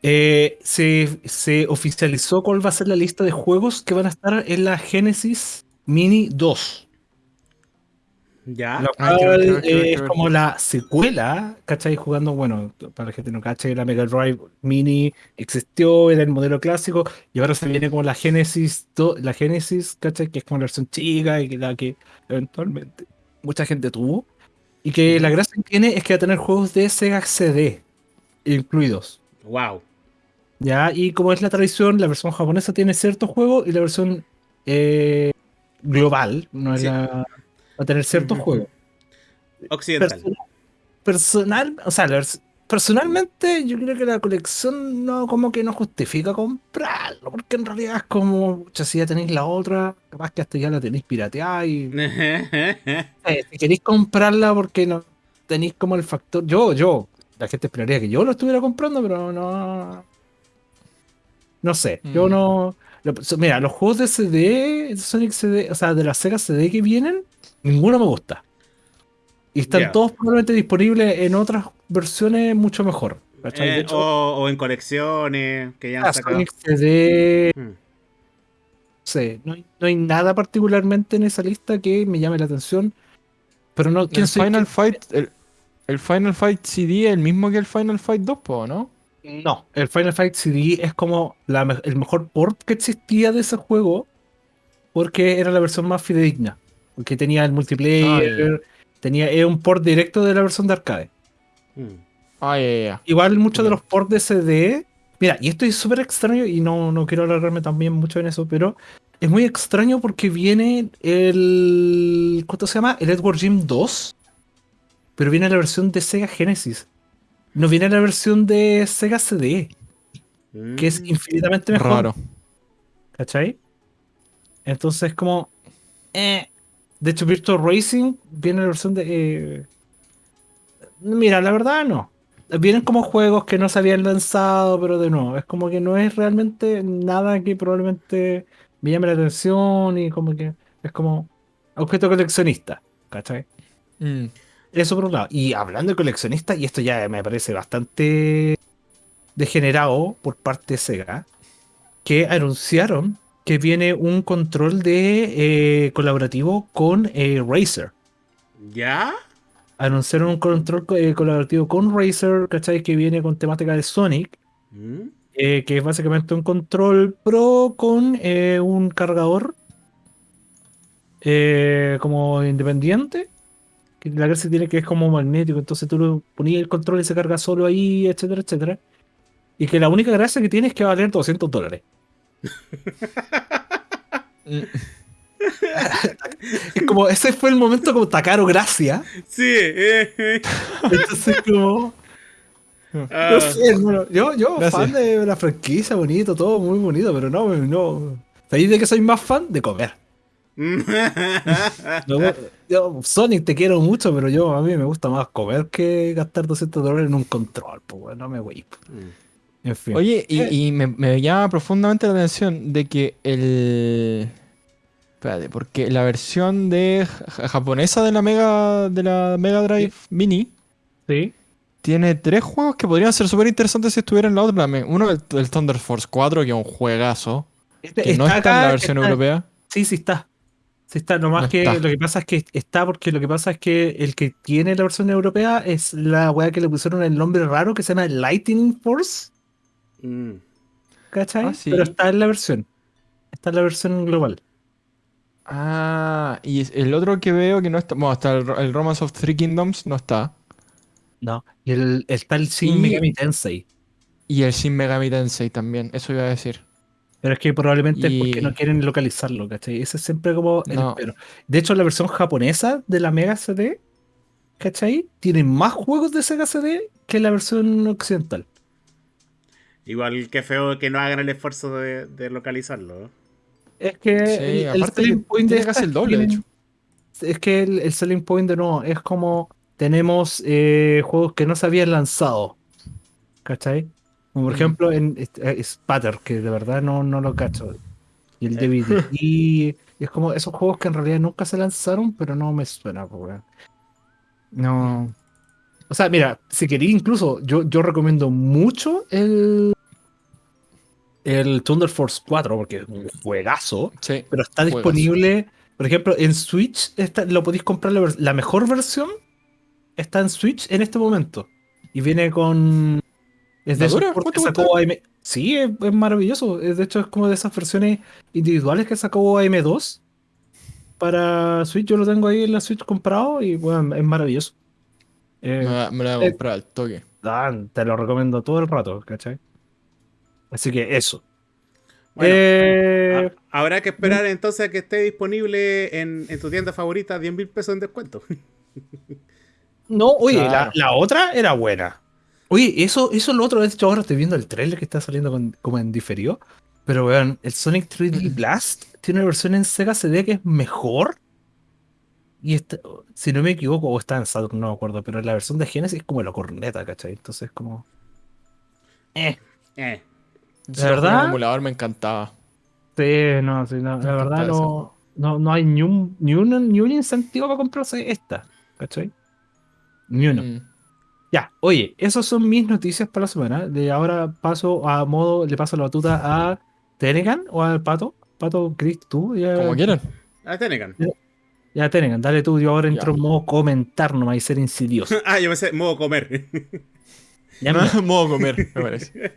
Eh, se, se oficializó cuál va a ser la lista de juegos que van a estar en la Genesis Mini 2. Ya. Lo Ah, cual es como la secuela, ¿cachai? Jugando, bueno, para la gente no cache, la Mega Drive Mini existió, era el modelo clásico, y ahora se viene como la Genesis, do- la Genesis, ¿cachai? Que es como la versión chica y que la que eventualmente mucha gente tuvo. Y que la gracia que tiene es que va a tener juegos de Sega CD incluidos. Wow. ¿Ya? Y como es la tradición, la versión japonesa tiene ciertos juegos y la versión eh, global no es Sí. la, va a tener ciertos juegos. Occidental. Person- personal, o sea, la personalmente yo creo que la colección no como que no justifica comprarlo, porque en realidad es como, pucha, si ya tenéis la otra, capaz que hasta ya la tenéis pirateada y eh, si queréis comprarla porque no tenéis como el factor, yo, yo, la gente esperaría que yo lo estuviera comprando, pero no, no sé, yo Mm. no, mira, los juegos de CD, Sonic CD, o sea, de la Sega CD que vienen, ninguno me gusta. Y están todos probablemente disponibles en otras versiones mucho mejor. Eh, hecho, o, o en colecciones que ya han sacado. CD, Mm. no sé, no hay, no hay nada particularmente en esa lista que me llame la atención. Pero no, ¿quién El soy? Final Fight, el, el Final Fight CD es el mismo que el Final Fight 2, po, ¿no? No, el Final Fight CD es como la me- el mejor port que existía de ese juego porque era la versión más fidedigna. Porque tenía el multiplayer, tenía era un port directo de la versión de arcade. Mm. Ah. Igual muchos de los ports de CD. Mira, y esto es súper extraño y no, no quiero alargarme también mucho en eso, pero es muy extraño porque viene el. ¿Cuánto se llama? El Edward Jim 2. Pero viene la versión de Sega Genesis. No viene la versión de Sega CD, que es Mm. infinitamente mejor. Raro. ¿Cachai? Entonces, como. eh. De hecho, Virtual Racing viene la versión de. eh, Mira, la verdad no. Vienen como juegos que no se habían lanzado, pero de nuevo, es como que no es realmente nada que probablemente me llame la atención y como que es como objeto coleccionista, ¿cachai? Mm. Eso por un lado. Y hablando de coleccionista, y esto ya me parece bastante degenerado por parte de Sega, que anunciaron que viene un control de eh, colaborativo con eh, Razer. ¿Ya? Anunciaron un control co- eh, colaborativo con Razer, ¿cachai? Que viene con temática de Sonic, Mm. que es básicamente un control pro con un cargador como independiente que la gracia tiene que es como magnético, entonces tú lo ponías el control y se carga solo ahí, etcétera, etcétera. Y que la única gracia que tiene es que va a valer 200 dólares. Mm. Es como, ese fue el momento como Takaro Gracia. Sí, eh, eh. Entonces como... Ah. No sé, hermano. Yo, yo Gracias. fan de la franquicia, bonito, todo muy bonito, pero no, no. ¿Sabéis de que soy más fan? De comer. Yo, yo, Sonic, te quiero mucho, pero yo a mí me gusta más comer que gastar 200 dólares en un control, pues no me voy. En fin. Oye, y, Eh. y me, me llama profundamente la atención de que el. Espérate, porque la versión de ja- japonesa de la Mega de la Mega Drive Mini sí. tiene tres juegos que podrían ser súper interesantes si estuvieran en la otra. Uno el, el Thunder Force 4, que es un juegazo, Este- que no está en la versión está- europea. Sí, sí está. Sí está, nomás No que está. lo que pasa es que está porque lo que pasa es que el que tiene la versión europea es la weá que le pusieron el nombre raro que se llama Lightning Force, Mm. ¿cachai? Ah, sí. Pero está en la versión. Está en la versión global. Ah, y es- el otro que veo que no está. Bueno, está el, el Romance of Three Kingdoms, no está. No. Y el, está el Shin Y- Megami Tensei. Y el Shin Megami Tensei también, eso iba a decir. Pero es que probablemente es porque no quieren localizarlo, ¿cachai? Ese es siempre como el No. pero. De hecho, la versión japonesa de la Mega CD, ¿cachai? Tiene más juegos de Sega CD que la versión occidental. Igual que feo que no hagan el esfuerzo de, de localizarlo. ¿eh? Es que Sí, el, selling point de casi el doble, de hecho. Es que el, el selling point de no, es como tenemos eh, juegos que no se habían lanzado. ¿Cachai? Como por Mm. ejemplo en eh, Spatter, que de verdad no, no lo cacho. Y el Eh. DVD. Y es como esos juegos que en realidad nunca se lanzaron, pero no me suena, pues. No. O sea, mira, si quería incluso, yo, yo recomiendo mucho el. El Thunder Force 4, porque es un juegazo Sí. pero está Juegazo. disponible, por ejemplo, en Switch, está- lo podéis comprar, la, mejor versión está en Switch en este momento. Y viene con... Es de que ¿Cuánto sacó AM. Sí, es, es maravilloso. De hecho, es como de esas versiones individuales que sacó AM2 para Switch. Yo lo tengo ahí en la Switch comprado y bueno, es maravilloso. Eh, Me, la- me la voy a eh, comprar al toque. Dan, te lo recomiendo todo el rato, ¿cachai? Así que eso. Bueno, Eh, habrá que esperar entonces a que esté disponible en, en tu tienda favorita 10 mil pesos en descuento. No, oye, la, otra era buena. Oye, eso, eso es lo otro. De hecho, ahora estoy viendo el trailer que está saliendo con- como en diferido. Pero vean, el Sonic 3D Blast tiene una versión en Sega CD que es mejor. Y está- si no me equivoco, o está en Saturn, no me acuerdo. Pero la versión de Genesis es como la corneta, ¿cachai? Entonces, como. Eh. Eh. Ese ¿De juego verdad? en emulador me encantaba. Sí, no, sí, no, la verdad no, no, no hay ni un, ni, un, ni un incentivo para comprarse esta, ¿cachai? Ni uno. Mm. Ya, oye, esas son mis noticias para la semana. De ahora paso a modo, le paso la batuta a Tenegan o al Pato. Pato, Chris, tú. Ya, Como quieran. Ah, Tenecan. Ya Tenegan, dale tú. Yo ahora Ya. entro en modo comentar nomás y ser insidioso. ah, yo me sé, modo comer. Ya, mira. Modo comer, me parece.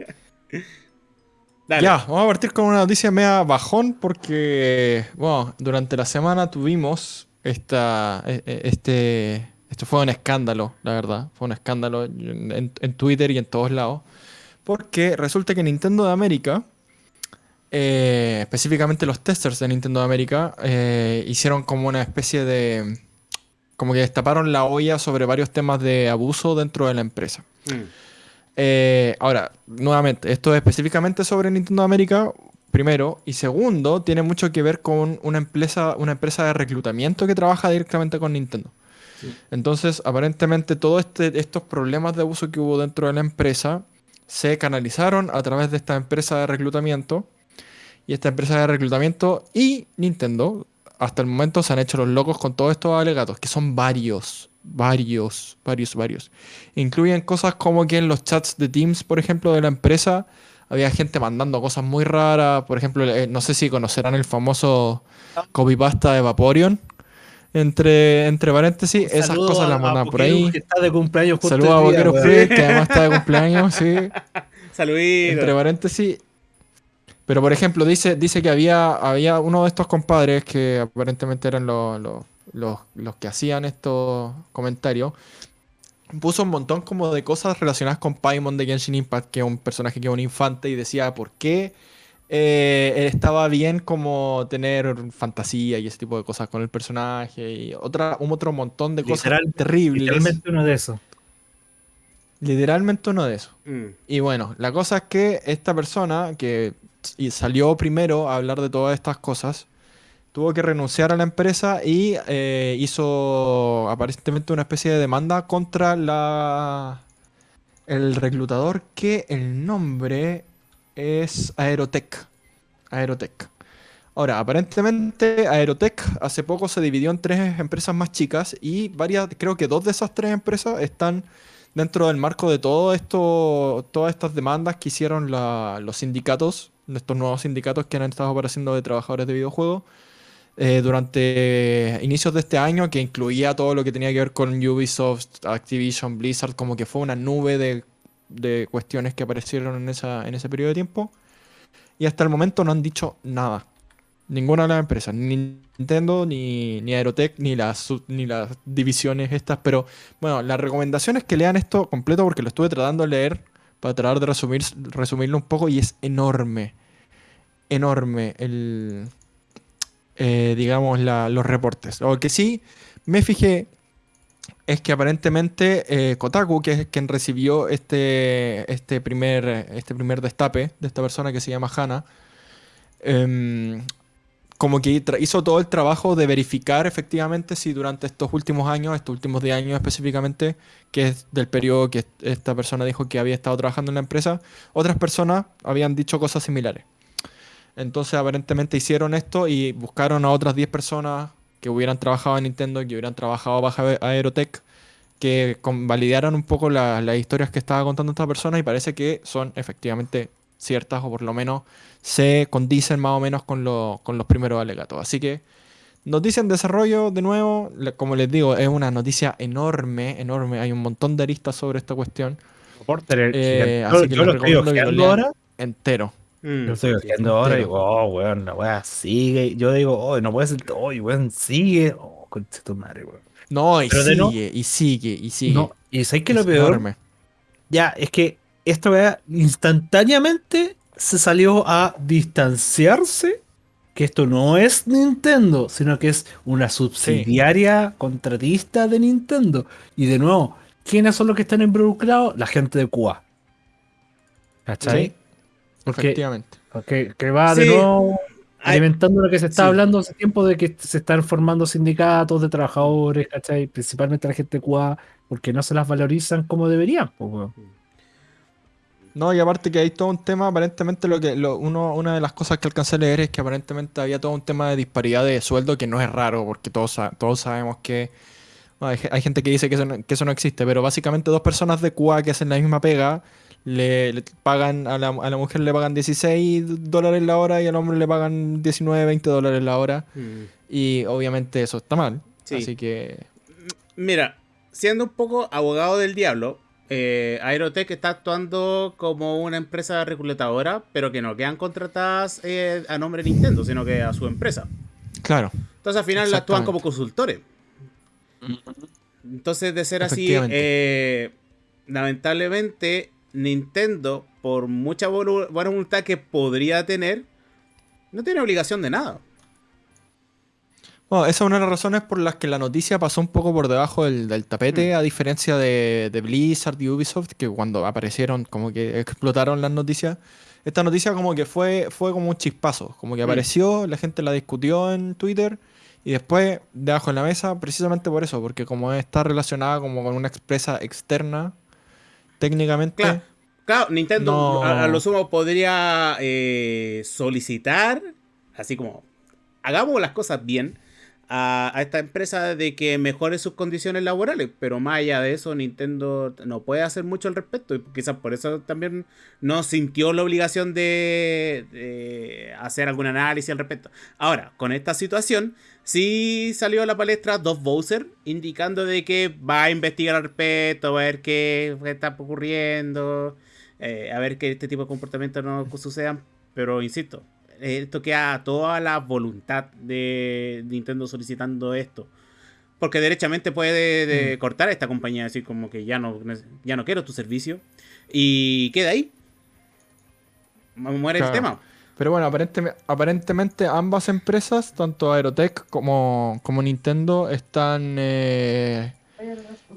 Dale. Ya, vamos a partir con una noticia media bajón porque, bueno, durante la semana tuvimos esta, e- e- este, esto fue un escándalo, la verdad, fue un escándalo en, en Twitter y en todos lados, porque resulta que Nintendo de América, eh, específicamente los testers de Nintendo de América, eh, hicieron como una especie de, como que destaparon la olla sobre varios temas de abuso dentro de la empresa. Mm. Eh, ahora, nuevamente, esto es específicamente sobre Nintendo América, primero, y segundo, tiene mucho que ver con una empresa, una empresa de reclutamiento que trabaja directamente con Nintendo. Entonces, aparentemente, todos este, estos problemas de abuso que hubo dentro de la empresa se canalizaron a través de esta empresa de reclutamiento. Y esta empresa de reclutamiento y Nintendo, hasta el momento, se han hecho los locos con todos estos alegatos, que son varios, varios, varios, varios. Incluyen cosas como que en los chats de Teams, por ejemplo, de la empresa, había gente mandando cosas muy raras. Por ejemplo, eh, no sé si conocerán el famoso copypasta de Vaporeon. Entre, entre paréntesis, esas Saludo cosas a- las a mandaban por ahí. Que está de cumpleaños justo Saludos a Boquero que además está de cumpleaños, sí. Saludito. Entre paréntesis. Pero por ejemplo, dice, dice que había, había uno de estos compadres que aparentemente eran los, los- los, los que hacían estos comentarios, puso un montón como de cosas relacionadas con Paimon de Genshin Impact, que es un personaje que es un infante, y decía por qué eh, estaba bien como tener fantasía y ese tipo de cosas con el personaje, y otra, un otro montón de cosas Literal- terribles. Literalmente uno de esos. Literalmente uno de esos. Mm. Y bueno, la cosa es que esta persona que y salió primero a hablar de todas estas cosas, tuvo que renunciar a la empresa y eh, hizo aparentemente una especie de demanda contra la el reclutador que el nombre es Aerotech. Aerotech. Ahora, aparentemente Aerotech hace poco se dividió en tres empresas más chicas y varias, creo que dos de esas tres empresas están dentro del marco de todo esto, todas estas demandas que hicieron los sindicatos, estos nuevos sindicatos que han estado apareciendo de trabajadores de videojuegos eh, durante inicios de este año, que incluía todo lo que tenía que ver con Ubisoft, Activision, Blizzard, como que fue una nube de, de cuestiones que aparecieron en, esa, en ese periodo de tiempo. Y hasta el momento no han dicho nada. Ninguna de las empresas, ni Nintendo, ni, ni Aerotech, ni las, ni las divisiones estas. Pero bueno, la recomendación es que lean esto completo porque lo estuve tratando de leer para tratar de resumir, resumirlo un poco y es enorme. Enorme el, eh, digamos, los reportes. Lo que sí me fijé es que aparentemente eh, Kotaku, que es quien recibió este, este, primer, este primer destape de esta persona que se llama Hannah, em, como que hizo todo el trabajo de verificar efectivamente si durante estos últimos años, estos últimos 10 años específicamente, que es del periodo que esta persona dijo que había estado trabajando en la empresa, otras personas habían dicho cosas similares. Entonces aparentemente hicieron esto y buscaron a otras 10 personas que hubieran trabajado en Nintendo, que hubieran trabajado bajo Ae- Aerotech, que validaran un poco la- las historias que estaba contando esta persona y parece que son efectivamente ciertas o por lo menos se condicen más o menos con, lo- con los primeros alegatos. Así que noticia en desarrollo, de nuevo, como les digo, es una noticia enorme, enorme. Hay un montón de aristas sobre esta cuestión Porter, Eh, yo, así que yo lo estoy recomiendo que lo ojeando ahora. entero. Mm. Yo estoy ojeando ahora y digo, oh, weón, la weá sigue. Yo digo, oh, no puede ser todo, oh, weón, sigue. Oh, concha tu madre, weón. No, y Pero de no- sigue, y sigue, y sigue. No, y sabes que lo peor, enorme. ya, es que esta weá instantáneamente se salió a distanciarse que esto no es Nintendo, sino que es una subsidiaria contratista de Nintendo. Y de nuevo, ¿quiénes son los que están involucrados? La gente de Cuba. ¿Cachai? Sí, Porque efectivamente. que, que va de nuevo alimentando lo que se está sí. hablando hace tiempo de que se están formando sindicatos de trabajadores, ¿cachai? Principalmente la gente de Cuba, porque no se las valorizan como deberían. pues, weón. No, y aparte que hay todo un tema, aparentemente lo que lo- uno, una de las cosas que alcancé a leer es que aparentemente había todo un tema de disparidad de sueldo que no es raro, porque todos, todos sabemos que bueno, hay, ge- hay gente que dice que eso, no, que eso no existe, pero básicamente dos personas de Cuba que hacen la misma pega, le, le pagan a la, a la mujer le pagan 16 dólares la hora y al hombre le pagan 19, 20 dólares la hora, Mm. y obviamente eso está mal. Sí. Así que Mira, siendo un poco abogado del diablo, eh, Aerotech está actuando como una empresa reclutadora, pero que no quedan contratadas eh, a nombre de Nintendo, sino que a su empresa. claro, Entonces al final actúan como consultores. Entonces, de ser así, eh, lamentablemente, Nintendo, por mucha buena voluntad que podría tener, no tiene obligación de nada. Bueno, esa es una de las razones por las que la noticia pasó un poco por debajo del, del tapete, Mm. a diferencia de, de Blizzard y Ubisoft, que cuando aparecieron, como que explotaron las noticias. Esta noticia como que fue, fue como un chispazo, como que Mm. apareció, la gente la discutió en Twitter y después debajo en la mesa, precisamente por eso, porque como está relacionada como con una empresa externa, técnicamente, Claro, claro Nintendo No. a, a lo sumo podría eh, solicitar, así como, hagamos las cosas bien, a, esta empresa de que mejore sus condiciones laborales, pero más allá de eso, Nintendo no puede hacer mucho al respecto, y quizás por eso también no sintió la obligación de, hacer algún análisis al respecto. Ahora, con esta situación, sí salió a la palestra dos Bowser indicando de que va a investigar al respecto, va a ver qué está ocurriendo, eh, a ver que este tipo de comportamientos no sucedan. Pero insisto, esto queda a toda la voluntad de Nintendo solicitando esto. Porque derechamente puede de- Mm. cortar a esta compañía, decir como que ya no, ya no quiero tu servicio. Y queda ahí. Muere Claro. el tema. Pero bueno, aparentemente, aparentemente ambas empresas, tanto Aerotech como, como Nintendo, están eh,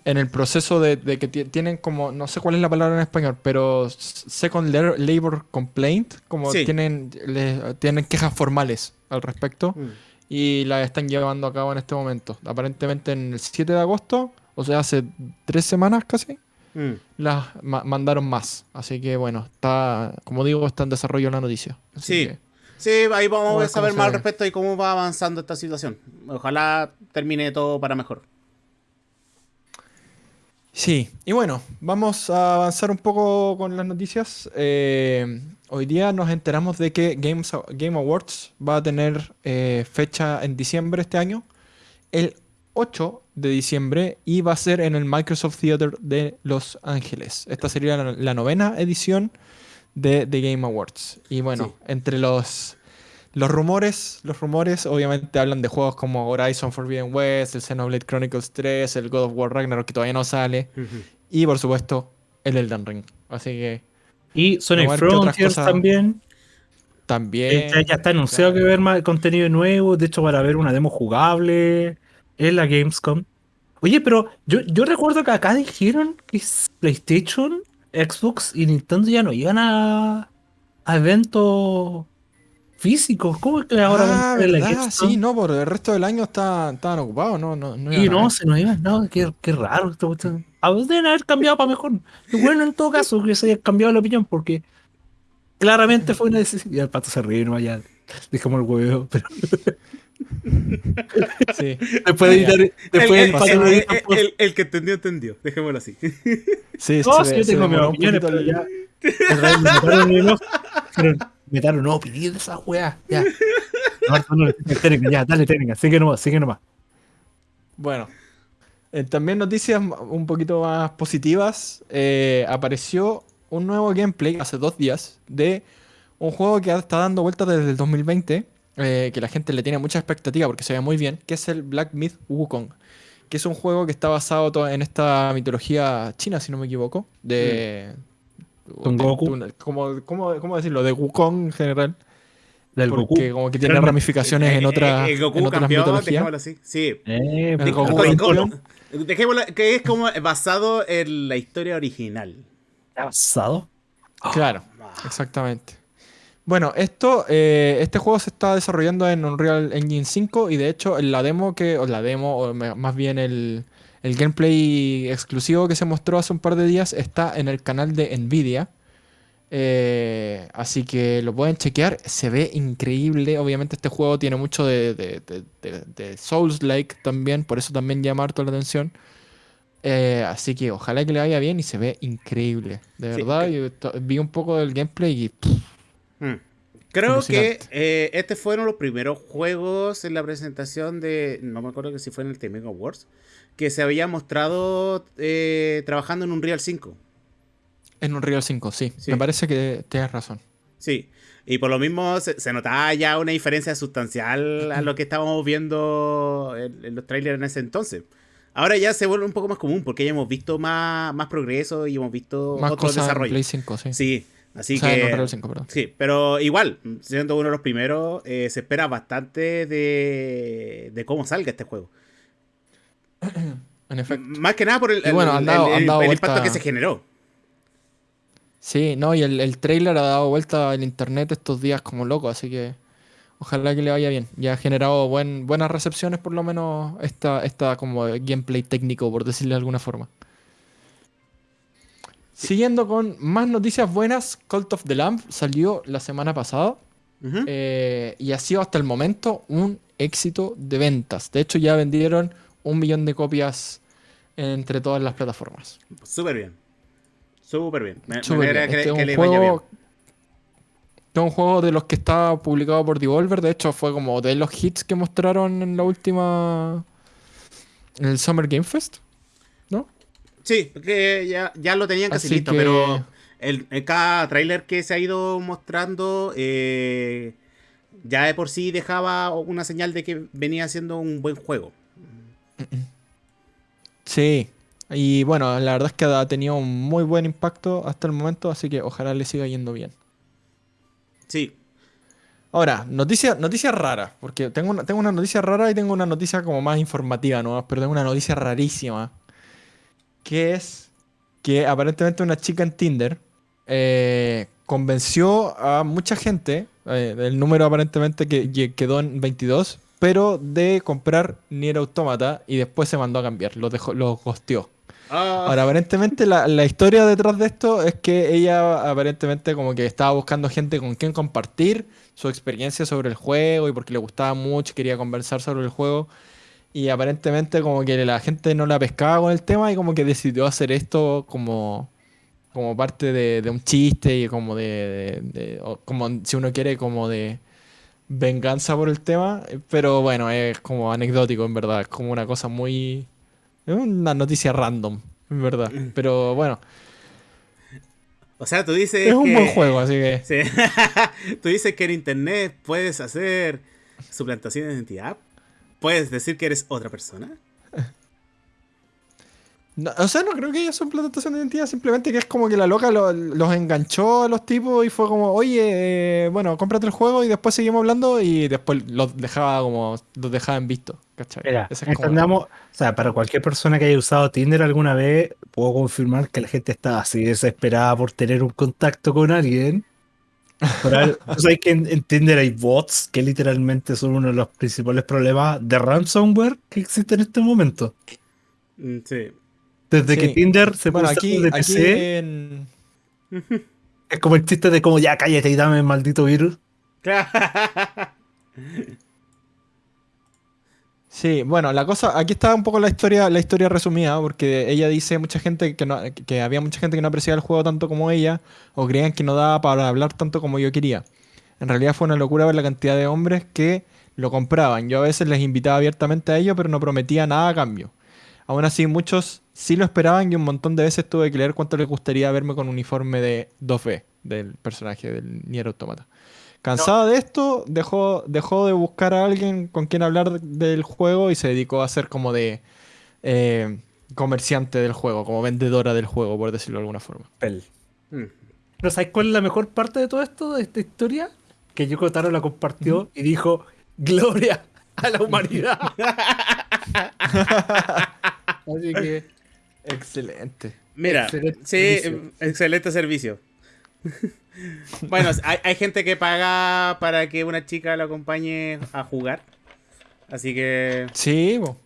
en el proceso de, de que ti- tienen como, no sé cuál es la palabra en español, pero Second la- Labor Complaint, como Sí. tienen, le- tienen quejas formales al respecto Mm. y las están llevando a cabo en este momento. Aparentemente en el 7 de agosto, o sea, hace tres semanas casi, Mm. las ma- mandaron más. Así que bueno, está, como digo, está en desarrollo la noticia. Así Sí. que- Sí, ahí vamos Vamos a saber más al respecto y cómo va avanzando esta situación. Ojalá termine todo para mejor. Sí, y bueno, vamos a avanzar un poco con las noticias. Eh, hoy día nos enteramos de que Games, Game Awards va a tener eh, fecha en diciembre este año, el 8 de diciembre, y va a ser en el Microsoft Theater de Los Ángeles. Esta sería la, la novena edición de The Game Awards. Y bueno, entre los, los rumores, los rumores obviamente hablan de juegos como Horizon Forbidden West, el Xenoblade Chronicles 3, el God of War Ragnarok que todavía no sale. Y por supuesto, el Elden Ring. Así que Y Sonic Frontiers cosas- también. también. Ya, ya está anunciado que va a haber más contenido nuevo. De hecho, para ver una demo jugable en la Gamescom. Oye, pero yo, yo recuerdo que acá dijeron que es PlayStation, Xbox y Nintendo ya no iban a, a eventos físicos. ¿Cómo es que ahora Ah. Sí, no, por el resto del año está- estaban ocupados, no, no, no Y no, se nos iban, no, qué, qué raro. cuestión. Ah, Deben haber cambiado para mejor. Y bueno, en todo caso, que se haya cambiado la opinión, porque claramente fue una decisión. Y el pato se ríe, no vaya. Dejamos el huevo, pero Sí. después de editar, después el, el el- pato el- edita, pues, el- el que entendió, entendió. Dejémoslo así. Sí, No, sí, ve- yo tengo mis opiniones, pero ya. En realidad, me metaron en los- pero Metaron, no, de esa weá. Ya. No, no, técnica, ya, dale técnica, sigue nomás, sigue nomás. Bueno, eh, también noticias un poquito más positivas. Eh, apareció un nuevo gameplay hace dos días de un juego que está dando vueltas desde el 2020, eh, que la gente le tiene mucha expectativa porque se ve muy bien, que es el Black Myth Wukong, que es un juego que está basado en esta mitología china, si no me equivoco, de... Son Goku. de- ¿cómo, cómo, cómo decirlo? De Wukong en general. Del porque Goku. como que tiene ramificaciones en, Eh, otra, eh, el Goku en otras campeón, mitologías. dejémoslo así. Sí. Eh, El Goku campeón. dejémoslo que es como basado en la historia original. ¿Está basado? Claro, Ah. exactamente. Bueno, esto, eh, este juego se está desarrollando en Unreal Engine 5 y de hecho en la demo que, o la demo, o más bien el, el gameplay exclusivo que se mostró hace un par de días está en el canal de Nvidia. Eh, así que lo pueden chequear, se ve increíble. Obviamente este juego tiene mucho de, de, de- de- de Souls-like también, por eso también llama harto la atención. Eh, así que ojalá que le vaya bien y se ve increíble. De Sí, verdad, que- yo vi un poco del gameplay y pff, Mm. Creo que eh, este fueron los primeros juegos en la presentación de. No me acuerdo que si fue en el The Mega Awards. Que se había mostrado eh, trabajando en un Real 5. en Unreal 5, sí. Sí. Me parece que tienes razón. Sí. Y por lo mismo se, se notaba ya una diferencia sustancial a lo que estábamos viendo en, en los trailers en ese entonces. Ahora ya se vuelve un poco más común porque ya hemos visto más, más progreso y hemos visto Más otros desarrollos. Play 5, sí. Sí, así o sea, en que. Unreal 5, perdón. Sí, pero igual, siendo uno de los primeros, eh, se espera bastante de, de cómo salga este juego. En efecto. Más que nada por el, bueno, el- dado- vuelta- impacto que se generó. Sí, no, y el, el trailer ha dado vuelta en internet estos días como loco, así que ojalá que le vaya bien. Ya ha generado buen, buenas recepciones, por lo menos, esta, esta como gameplay técnico, por decirle de alguna forma. Siguiendo con más noticias buenas, Cult of the Lamb salió la semana pasada. Eh, y ha sido hasta el momento un éxito de ventas. De hecho, ya vendieron un millón de copias entre todas las plataformas. Súper bien. Súper bien. Me, me Súper bien. que, Este es que vaya bien. juego, este es un juego de los que está publicado por Devolver. De hecho, fue como de los hits que mostraron en la última. En el Summer Game Fest. ¿No? Sí, que ya, ya lo tenían casi Así listo, que- pero el, en cada tráiler que se ha ido mostrando, eh, ya de por sí dejaba una señal de que venía siendo un buen juego. Sí. Y bueno, la verdad es que ha tenido un muy buen impacto hasta el momento, así que ojalá le siga yendo bien. Sí. Ahora, noticias noticia raras, porque tengo una, tengo una noticia rara y tengo una noticia como más informativa, ¿no? Pero tengo una noticia rarísima. Que es que aparentemente una chica en Tinder eh, convenció a mucha gente, eh, el número aparentemente que, que quedó en 22, pero de comprar Nier Automata y después se mandó a cambiar, lo dejó, lo gosteó. Ah, Ahora, aparentemente la, la historia detrás de esto es que ella aparentemente como que estaba buscando gente con quien compartir su experiencia sobre el juego y porque le gustaba mucho, quería conversar sobre el juego. Y aparentemente como que la gente no la pescaba con el tema y como que decidió hacer esto como, como parte de, de un chiste y como de, de- de- o como si uno quiere como de venganza por el tema. Pero bueno, es como anecdótico en verdad, es como una cosa muy... Es una noticia random, en verdad. Pero bueno, o sea, tú dices es un que- buen juego, así que... Sí. tú dices que en internet puedes hacer suplantación de identidad. Puedes decir que eres otra persona. No, o sea, no creo que haya son plantación de identidad, simplemente que es como que la loca lo- los enganchó a los tipos y fue como, oye, eh, bueno, cómprate el juego y después seguimos hablando y después los dejaba como, los dejaba en visto, ¿cachai? Mira, Esa es como- entendamos, o sea, para cualquier persona que haya usado Tinder alguna vez, puedo confirmar que la gente está así desesperada por tener un contacto con alguien. Pero, a ver, ¿tú sabes que en, en Tinder hay bots que literalmente son uno de los principales problemas de ransomware que existe en este momento? Mm, Sí. Desde Sí. que Tinder se Bueno, puso aquí, de aquí PC, en... es como el chiste de como ya cállate y dame el maldito virus. Sí, bueno, la cosa, aquí está un poco la historia, la historia resumida, porque ella dice mucha gente que no, que había mucha gente que no apreciaba el juego tanto como ella, o creían que no daba para hablar tanto como yo quería. En realidad fue una locura ver la cantidad de hombres que lo compraban. Yo a veces les invitaba abiertamente a ello, pero no prometía nada a cambio. Aún así, muchos sí lo esperaban y un montón de veces tuve que leer cuánto les gustaría verme con uniforme de 2B del personaje del Nier Automata. Cansada de esto, dejó, dejó de buscar a alguien con quien hablar del juego y se dedicó a ser como de eh, comerciante del juego, como vendedora del juego, por decirlo de alguna forma. Mm. Pero ¿sabes cuál es la mejor parte de todo esto, de esta historia? Que Yoko Taro la compartió y dijo, gloria a la humanidad. Así que, excelente. Mira, Excelente sí, servicio. excelente servicio. bueno, hay, hay gente que paga para que una chica lo acompañe a jugar. Así que Sí, bo,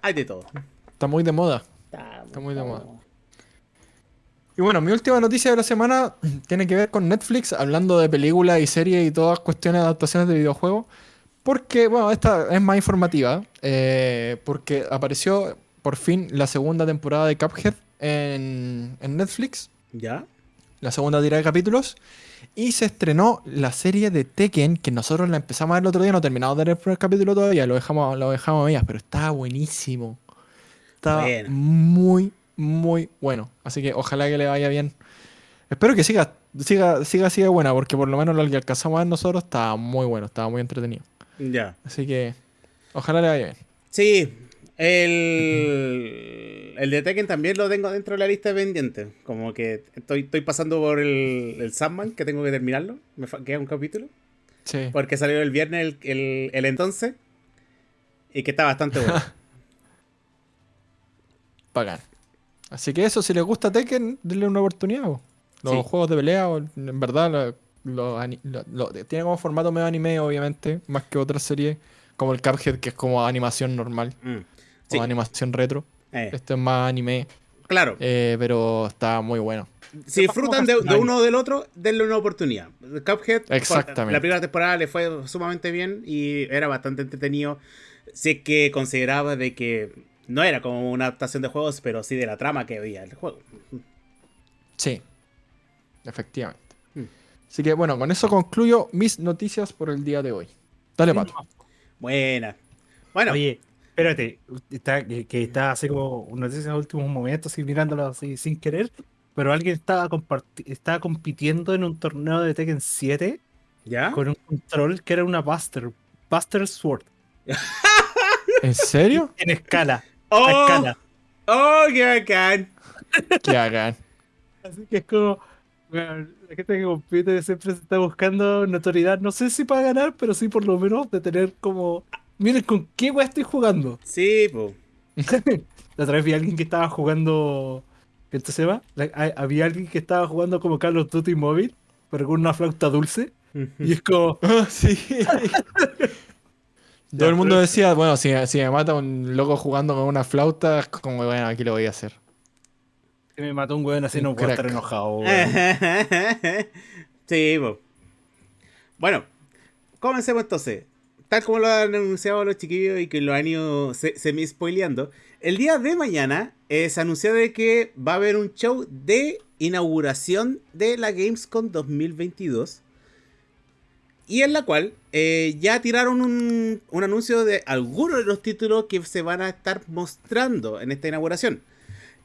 hay de todo. está muy de moda. Está muy de moda. Y bueno, mi última noticia de la semana tiene que ver con Netflix, hablando de películas y series y todas cuestiones de adaptaciones de videojuegos. Porque, bueno, esta es más informativa. eh, porque apareció por fin la segunda temporada de Cuphead en, en Netflix. ¿Ya? La segunda tira de capítulos. Y se estrenó la serie de Tekken, que nosotros la empezamos a ver el otro día. No terminamos de ver el primer capítulo todavía, lo dejamos, lo dejamos a medias, pero estaba buenísimo. Estaba Bueno. muy, muy bueno. Así que ojalá que le vaya bien. Espero que siga, siga, siga de buena, porque por lo menos lo que alcanzamos a ver nosotros estaba muy bueno, estaba muy entretenido. Ya. Así que ojalá le vaya bien. Sí, el, el de Tekken también lo tengo dentro de la lista de pendientes. Como que estoy, estoy pasando por el, el Sandman, que tengo que terminarlo. Me queda un capítulo. Sí. Porque salió el viernes el, el- el entonces. Y que está bastante bueno. Bacán. Así que eso, si les gusta Tekken, denle una oportunidad. bo. Los Sí. juegos de pelea, o- en verdad, lo- lo ani- lo- lo- tiene como formato medio anime, obviamente, más que otras series, como el Cuphead, que es como animación normal, Mm. Sí, o animación retro. eh, Este es más anime, claro. eh, pero está muy bueno. si disfrutan de, de uno o del otro, denle una oportunidad. Cuphead, Exactamente. la primera temporada le fue sumamente bien y era bastante entretenido. Sé que consideraba de que no era como una adaptación de juegos, pero sí de la trama que había el juego. Sí, efectivamente. Mm. Así que bueno, con eso concluyo mis noticias por el día de hoy. Dale, Pato. Buena. Bueno, Oye, espérate, está, que, que está así como noticias en los últimos momentos, así mirándolo así sin querer, pero alguien estaba, comparti- estaba compitiendo en un torneo de Tekken 7 ¿ya? con un control que era una Buster, Buster Sword. ¿En serio? En escala. ¡Oh! A escala. ¡Oh, qué bacán! Que hagan. Así que es como. bueno, la gente que compite siempre se está buscando notoriedad. No sé si para ganar, pero sí por lo menos de tener como. Miren con qué weá estoy jugando. Sí, po. La otra vez vi a alguien que estaba jugando. ¿Qué se hay- Había alguien que estaba jugando como Call of Duty móvil, pero con una flauta dulce. Y es como. Ah, sí. Todo el mundo decía, bueno, si, si me mata un loco jugando con una flauta, es como, bueno, aquí lo voy a hacer. que me mató un weón así, Un no puedo estar enojado. weón. sí, po. Bueno, comencemos entonces. Tal como lo han anunciado los chiquillos y que lo han ido se- semi-spoileando, el día de mañana eh, se anunció de que va a haber un show de inauguración de la Gamescom 2022. Y en la cual eh, ya tiraron un, un anuncio de algunos de los títulos que se van a estar mostrando en esta inauguración.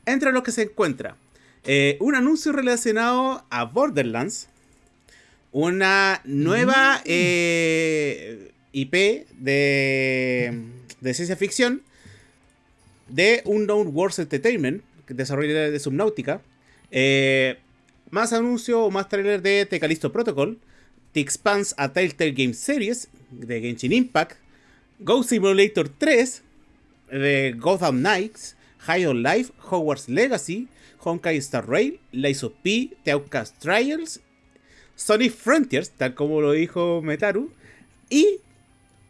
Entre los que se encuentra eh, un anuncio relacionado a Borderlands, una nueva eh, IP de, de ciencia ficción de Unknown Wars Entertainment, desarrollador de Subnautica, eh, más anuncio o más trailer de The Callisto Protocol, The Expanse a Telltale Game Series de Genshin Impact, Ghost Simulator 3 de Gotham Knights, High on Life, Hogwarts Legacy, Honkai Star Rail, Lies of P, The Outcast Trials, Sonic Frontiers, tal como lo dijo Metaru, y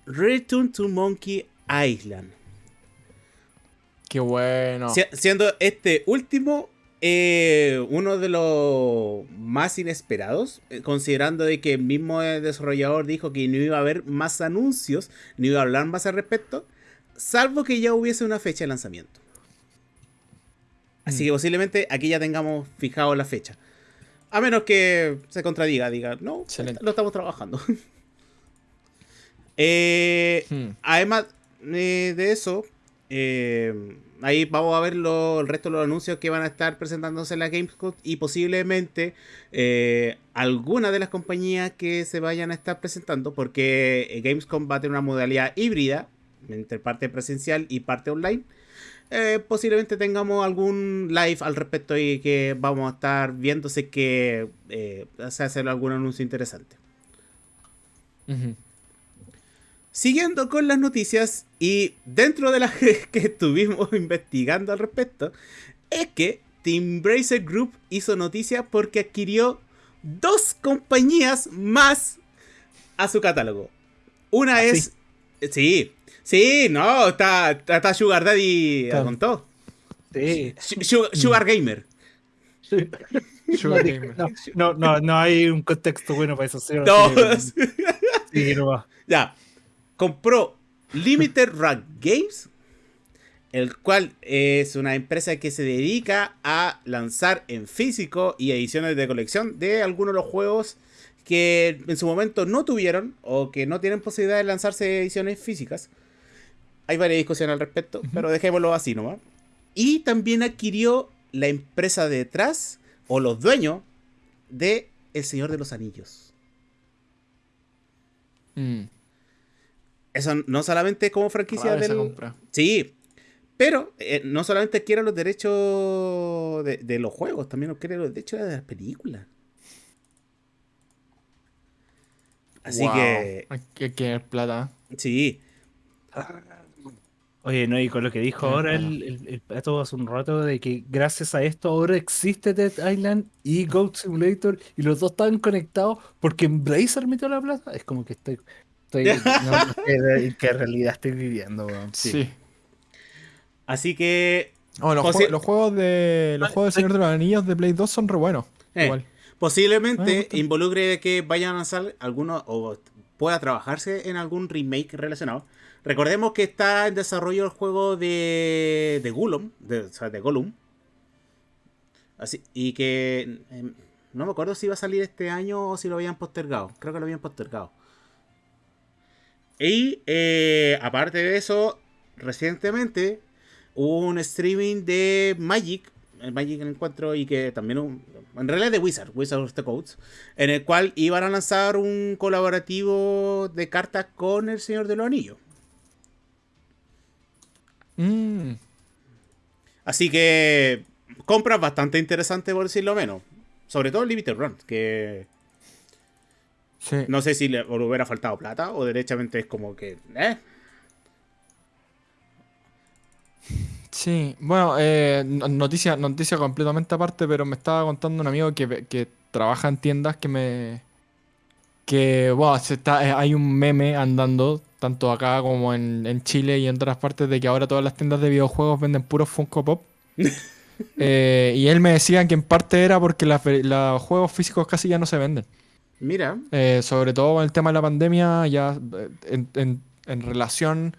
Return to Monkey Island. Qué bueno. Si- siendo este último eh, uno de los más inesperados, eh, considerando de que el mismo desarrollador dijo que no iba a haber más anuncios, ni iba a hablar más al respecto, salvo que ya hubiese una fecha de lanzamiento. Así que posiblemente aquí ya tengamos fijado la fecha. A menos que se contradiga, diga, no, Excelente. lo estamos trabajando. Eh, Hmm. Además eh, de eso, eh, ahí vamos a ver lo- el resto de los anuncios que van a estar presentándose en la Gamescom y posiblemente eh, algunas de las compañías que se vayan a estar presentando, porque eh, Gamescom va a tener una modalidad híbrida entre parte presencial y parte online. Eh, posiblemente tengamos algún live al respecto y que vamos a estar viéndose que eh, se hace algún anuncio interesante. Ujú. Siguiendo con las noticias y dentro de las que, que estuvimos investigando al respecto, es que Team Bracer Group hizo noticia porque adquirió dos compañías más a su catálogo. Una ¿Ah, es... Sí, sí, no, está, está, Sugar Daddy Está- con todo. Sí. Su- Sugar, Sugar Gamer. Sugar Gamer. No, no, no, no hay un contexto bueno para eso. Sí, No, sí, sí, no va. Ya. Compró Limited Run Games, el cual es una empresa que se dedica a lanzar en físico y ediciones de colección de algunos de los juegos que en su momento no tuvieron o que no tienen posibilidad de lanzarse ediciones físicas. Hay varias discusiones al respecto, pero dejémoslo así nomás. Y también adquirió la empresa detrás o los dueños de El Señor de los Anillos. Mm. Eso no solamente como franquicia Rara del... compra. Sí, pero eh, no solamente quiere los derechos de, de los juegos, también quiere los derechos de las películas. Así Wow. que, Hay que tener plata. sí. Oye, no, y con lo que dijo Ah, ahora claro. el, el, el pato hace un rato de que gracias a esto ahora existe Dead Island y Goat Simulator y los dos están conectados porque Embracer metió la plata. Es como que estoy. Estoy no, no sé en qué realidad estoy viviendo, weón. Sí. Así que Oh, los, Posi- jue- los juegos de los Ah, juegos de Señor de los Anillos de Play 2 son re buenos. Eh. Igual. Ah, me posiblemente gusta. involucre que vayan a lanzar algunos o pueda trabajarse en algún remake relacionado. Recordemos que está en desarrollo el juego de, de Gollum, de, o sea, de Gollum. Así, y que em, no me acuerdo si iba a salir este año o si lo habían postergado. Creo que lo habían postergado. Y eh, aparte de eso, recientemente hubo un streaming de Magic, el Magic en encuentro y que también un- en realidad de Wizard, Wizard of the Codes, en el cual iban a lanzar un colaborativo de cartas con el Señor de los Anillos. Mm, Así que compras bastante interesantes por decirlo menos. Sobre todo el Limited Run, que sí. no sé si le o le hubiera faltado plata o derechamente es como que... ¿eh? Sí, bueno, eh, no- noticia, noticia completamente aparte, pero me estaba contando un amigo que, que trabaja en tiendas que me... Que, bueno, se está, eh, hay un meme andando, tanto acá como en, en Chile y en otras partes, de que ahora todas las tiendas de videojuegos venden puros Funko Pop. Eh, y él me decía que en parte era porque los juegos físicos casi ya no se venden. Mira, Eh, sobre todo con el tema de la pandemia, ya eh, en, en- en relación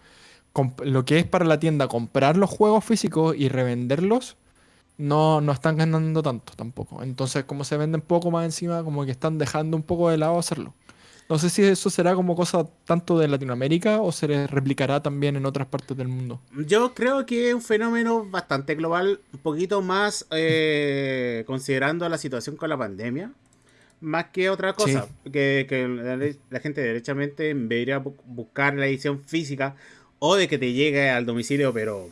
con lo que es para la tienda comprar los juegos físicos y revenderlos, no, no están ganando tanto tampoco. Entonces, como se venden poco más encima, como que están dejando un poco de lado hacerlo. No sé si eso será como cosa tanto de Latinoamérica o se replicará también en otras partes del mundo. yo creo que es un fenómeno bastante global, un poquito más eh, considerando la situación con la pandemia, más que otra cosa. Que, que la, la gente derechamente en vez de ir a bu- buscar la edición física o de que te llegue al domicilio, pero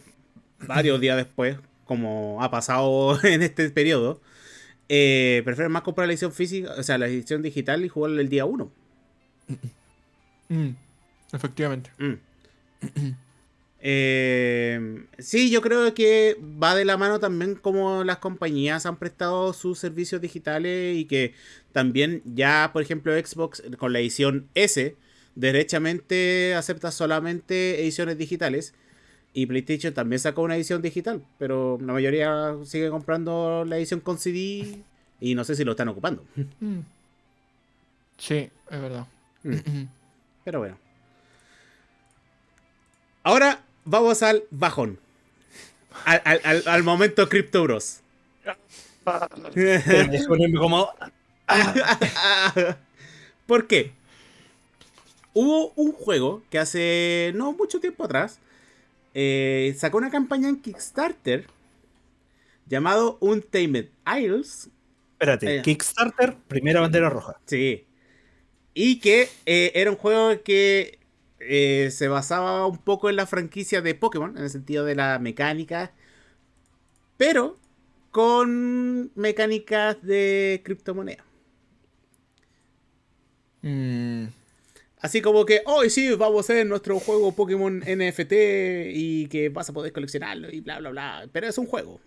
varios días después, como ha pasado en este periodo, eh, prefieren más comprar la edición física, o sea, la edición digital y jugarla el día 1. Mm, efectivamente. Mm. Eh, sí, yo creo que va de la mano también como las compañías han prestado sus servicios digitales y que también ya, por ejemplo, Xbox con la edición S, derechamente acepta solamente ediciones digitales. Y PlayStation también sacó una edición digital, pero la mayoría sigue comprando la edición con CD y no sé si lo están ocupando. Mm. Sí, es verdad. Pero bueno. Ahora vamos al bajón. Al, al- al- al momento Crypto Bros. Como. ¿Por qué? Hubo un juego que hace no mucho tiempo atrás eh, sacó una campaña en Kickstarter llamado Untamed Isles. Espérate, Eh. Kickstarter, primera bandera roja. Sí. Y que eh, era un juego que eh, se basaba un poco en la franquicia de Pokémon, en el sentido de la mecánica, pero con mecánicas de criptomoneda. Mm, Así como que, hoy sí, vamos a hacer nuestro juego Pokémon NFT y que vas a poder coleccionarlo y bla, bla, bla. Pero es un juego.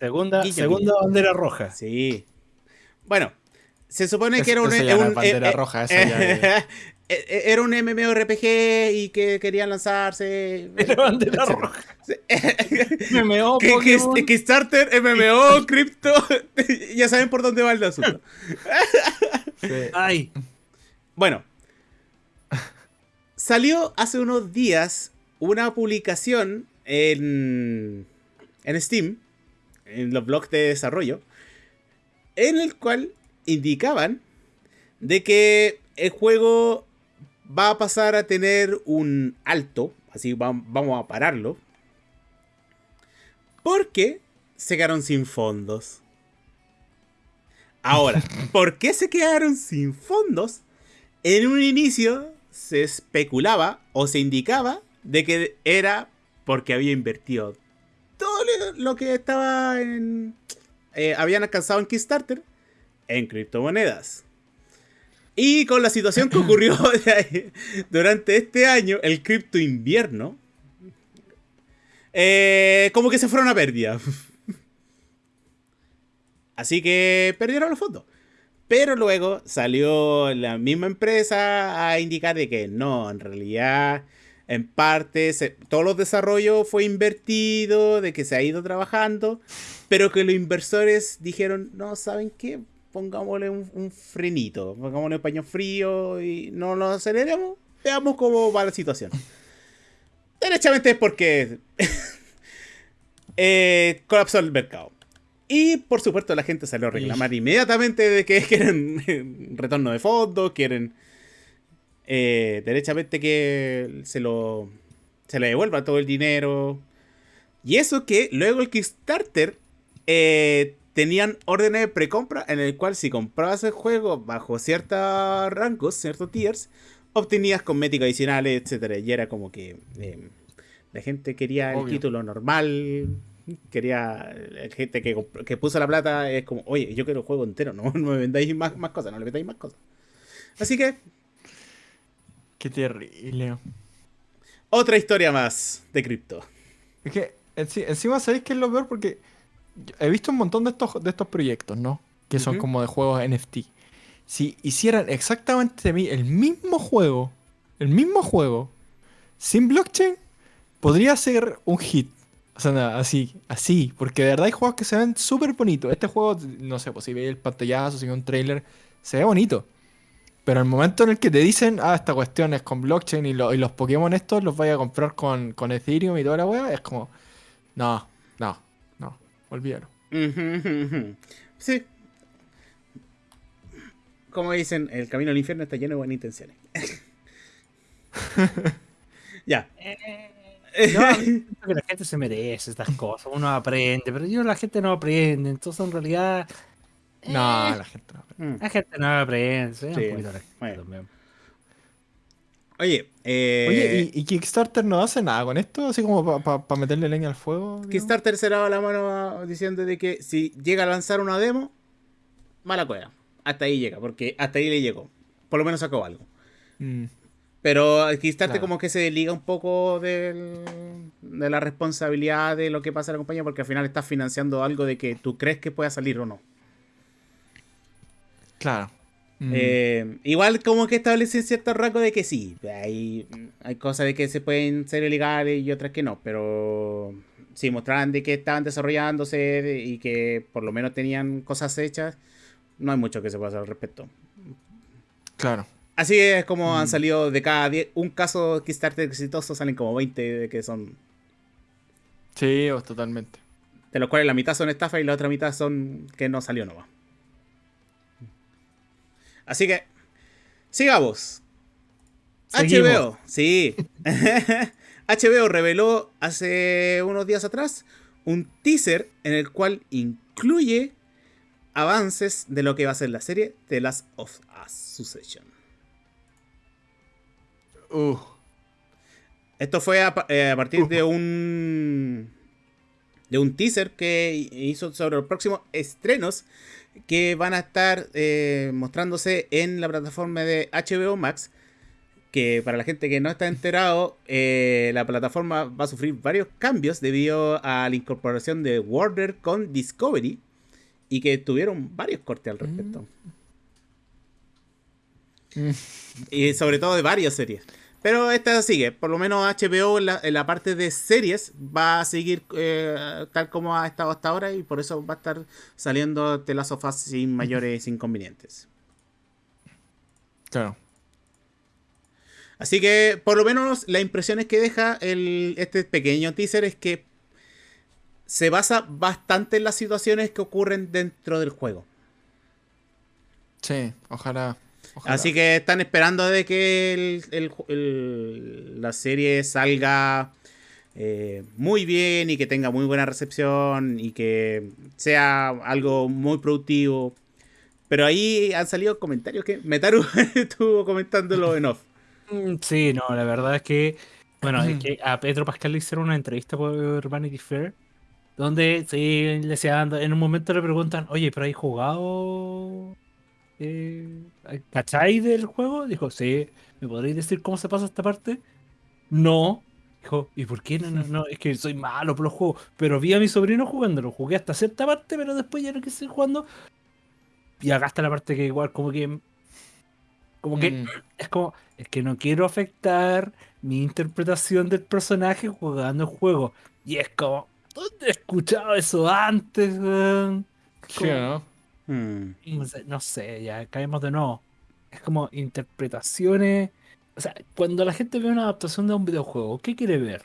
Segunda, segunda bandera roja. Sí. Bueno, se supone que era un, bandera roja, ya eh, Era un MMORPG y que querían lanzarse. Era bandera etcétera. roja. MMO, Que- que- Pokémon. Kickstarter, MMO, cripto. ya saben por dónde va el asunto. sí. Ay, Bueno. Salió hace unos días una publicación en, en Steam, en los blogs de desarrollo, en el cual indicaban de que el juego va a pasar a tener un alto, así va- vamos a pararlo, porque se quedaron sin fondos. Ahora, ¿por qué se quedaron sin fondos? En un inicio se especulaba o se indicaba de que era porque había invertido todo lo- lo que estaba en... eh, habían alcanzado en Kickstarter en criptomonedas. Y con la situación que ocurrió durante este año, el cripto invierno, eh, como que se fueron a pérdida. Así que perdieron los fondos. Pero luego salió la misma empresa a indicar de que no, en realidad, en parte, se- todos los desarrollos fue invertido, de que se ha ido trabajando, pero que los inversores dijeron, no, ¿saben qué? Pongámosle un, un frenito, pongámosle un paño frío y no lo aceleremos, veamos cómo va la situación. Derechamente es porque eh, colapsó el mercado. Y por supuesto la gente salió a reclamar inmediatamente de que quieren eh, retorno de fondos, quieren eh, derechamente que se lo se le devuelva todo el dinero. Y eso que luego el Kickstarter eh, tenían órdenes de precompra en el cual si comprabas el juego bajo ciertos rangos, ciertos tiers, obtenías cosméticos adicionales, etcétera Y era como que... eh, La gente quería el título normal. Quería. La gente que, que puso la plata es como, oye, yo quiero el juego entero, no, no me vendáis más, más cosas, no le metáis más cosas. Así que, Qué terrible. otra historia más de cripto. Es que enci- encima sabéis que es lo peor porque he visto un montón de estos, de estos proyectos, ¿no? Que son como de juegos NFT. Si hicieran exactamente el mismo juego, el mismo juego, sin blockchain, podría ser un hit. O sea, nada, así, así. Porque de verdad hay juegos que se ven súper bonitos. Este juego, no sé, pues si veis el pantallazo, si veis un trailer, se ve bonito. Pero el momento en el que te dicen, ah, esta cuestión es con blockchain y, lo- y los Pokémon estos los vaya a comprar con, con Ethereum y toda la wea, es como, no, no, no, olvídalo. Sí. Como dicen, el camino al infierno está lleno de buenas intenciones. ya. No, siento que la gente se merece estas cosas, uno aprende, pero yo la gente no aprende, entonces en realidad No, eh, la gente no. Mm. la gente no aprende, Sí, un poquito la gente bueno. también. Oye, eh, Oye, ¿y, y Kickstarter no hace nada con esto? Así como para meterle leña al fuego. digamos? Kickstarter se lava la mano diciendo de que si llega a lanzar una demo, mala cueva. Hasta ahí llega, porque hasta ahí le llegó. Por lo menos sacó algo. Mm, Pero Kickstarter Claro. como que se desliga un poco del- de la responsabilidad de lo que pasa en la compañía, porque al final estás financiando algo de que tú crees que pueda salir o no. claro. Mm, Eh, igual como que establecen cierto rango de que sí, hay, hay cosas de que se pueden ser ilegales y otras que no, pero sí, mostraban de que estaban desarrollándose de- y que por lo menos tenían cosas hechas, no hay mucho que se pueda hacer al respecto. claro. Así es como han Mm. salido de cada 10, un caso Kickstarter exitoso, salen como 20 que son, Sí, totalmente. de los cuales la mitad son estafa y la otra mitad son que no salió nomás. Así que, sigamos. Seguimos. HBO, sí. HBO reveló hace unos días atrás un teaser en el cual incluye avances de lo que va a ser la serie The Last of Us Succession. Uh, Esto fue a, eh, a partir de un de un teaser que hizo sobre los próximos estrenos que van a estar eh, mostrándose en la plataforma de HBO Max. Que para la gente que no está enterado, eh, la plataforma va a sufrir varios cambios debido a la incorporación de Warner con Discovery y que tuvieron varios cortes al respecto. Mm. Y sobre todo de varias series. Pero esta sigue, por lo menos HBO en la, en la parte de series va a seguir eh, tal como ha estado hasta ahora y por eso va a estar saliendo de las sofás sin mayores inconvenientes. claro. Así que por lo menos las impresiones que deja el, este pequeño teaser es que se basa bastante en las situaciones que ocurren dentro del juego. Sí, ojalá. Ojalá. Así que están esperando de que el- el ju- el- la serie salga eh, muy bien y que tenga muy buena recepción y que sea algo muy productivo. Pero ahí han salido comentarios que Metaru estuvo comentándolo en off. Mm, Sí, no, la verdad es que, bueno, es que a Pedro Pascal le hicieron una entrevista por Vanity Fair, donde sí, le decían, en un momento le preguntan, oye, pero ¿hay jugado? Eh, ¿Cachai del juego? Dijo, sí, ¿me podréis decir cómo se pasa esta parte? No. Dijo, ¿y por qué no? No, no, es que soy malo por los juegos, pero vi a mi sobrino jugándolo, jugué hasta cierta parte, pero después ya no quise seguir jugando. Y acá está la parte que igual como que... Como que Mm, es como, es que no quiero afectar mi interpretación del personaje jugando el juego. Y es como, ¿dónde he escuchado eso antes? weón? sí, ¿o ¿no? Hmm. No sé, no sé, ya caemos de nuevo. Es como interpretaciones. O sea, cuando la gente ve una adaptación de un videojuego, ¿qué quiere ver?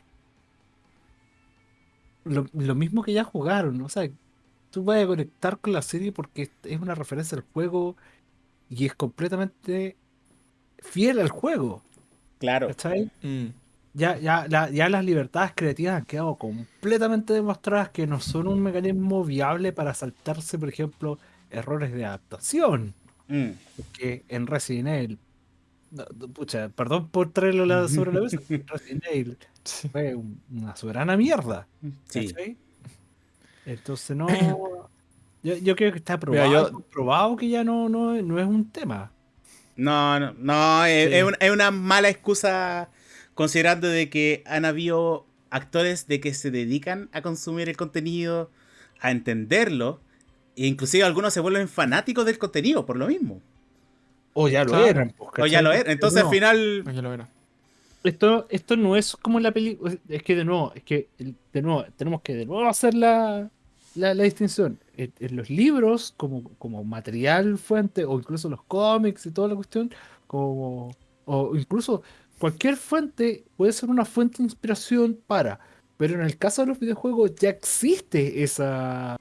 Lo, lo mismo que ya jugaron, o sea, tú vas a conectar con la serie porque es una referencia al juego y es completamente fiel al juego. Claro. Mm, Ya, ya, la- ya las libertades creativas han quedado completamente demostradas que no son un mecanismo viable para saltarse, por ejemplo, errores de adaptación. Hmm. Que en Resident Evil no, pucha, perdón por traerlo la- sobre la mesa. Resident Evil fue un- una soberana mierda. Sí. Entonces no. Yo, yo creo que está Mira, probado, yo- comprobado que ya no, no, no es un tema. No, no, no, es, Sí. es una, es una mala excusa considerando de que han habido actores de que se dedican a consumir el contenido, a entenderlo, e inclusive algunos se vuelven fanáticos del contenido por lo mismo. O ya lo Claro. eran. pues, O ya lo es. Entonces No, al final... Aquí lo verá. Esto, esto no es como la película. Es que de nuevo, es que de nuevo, tenemos que de nuevo hacer la, la, la distinción. En, en los libros, como, como material fuente, o incluso los cómics y toda la cuestión, como, o incluso cualquier fuente puede ser una fuente de inspiración para. Pero en el caso de los videojuegos ya existe esa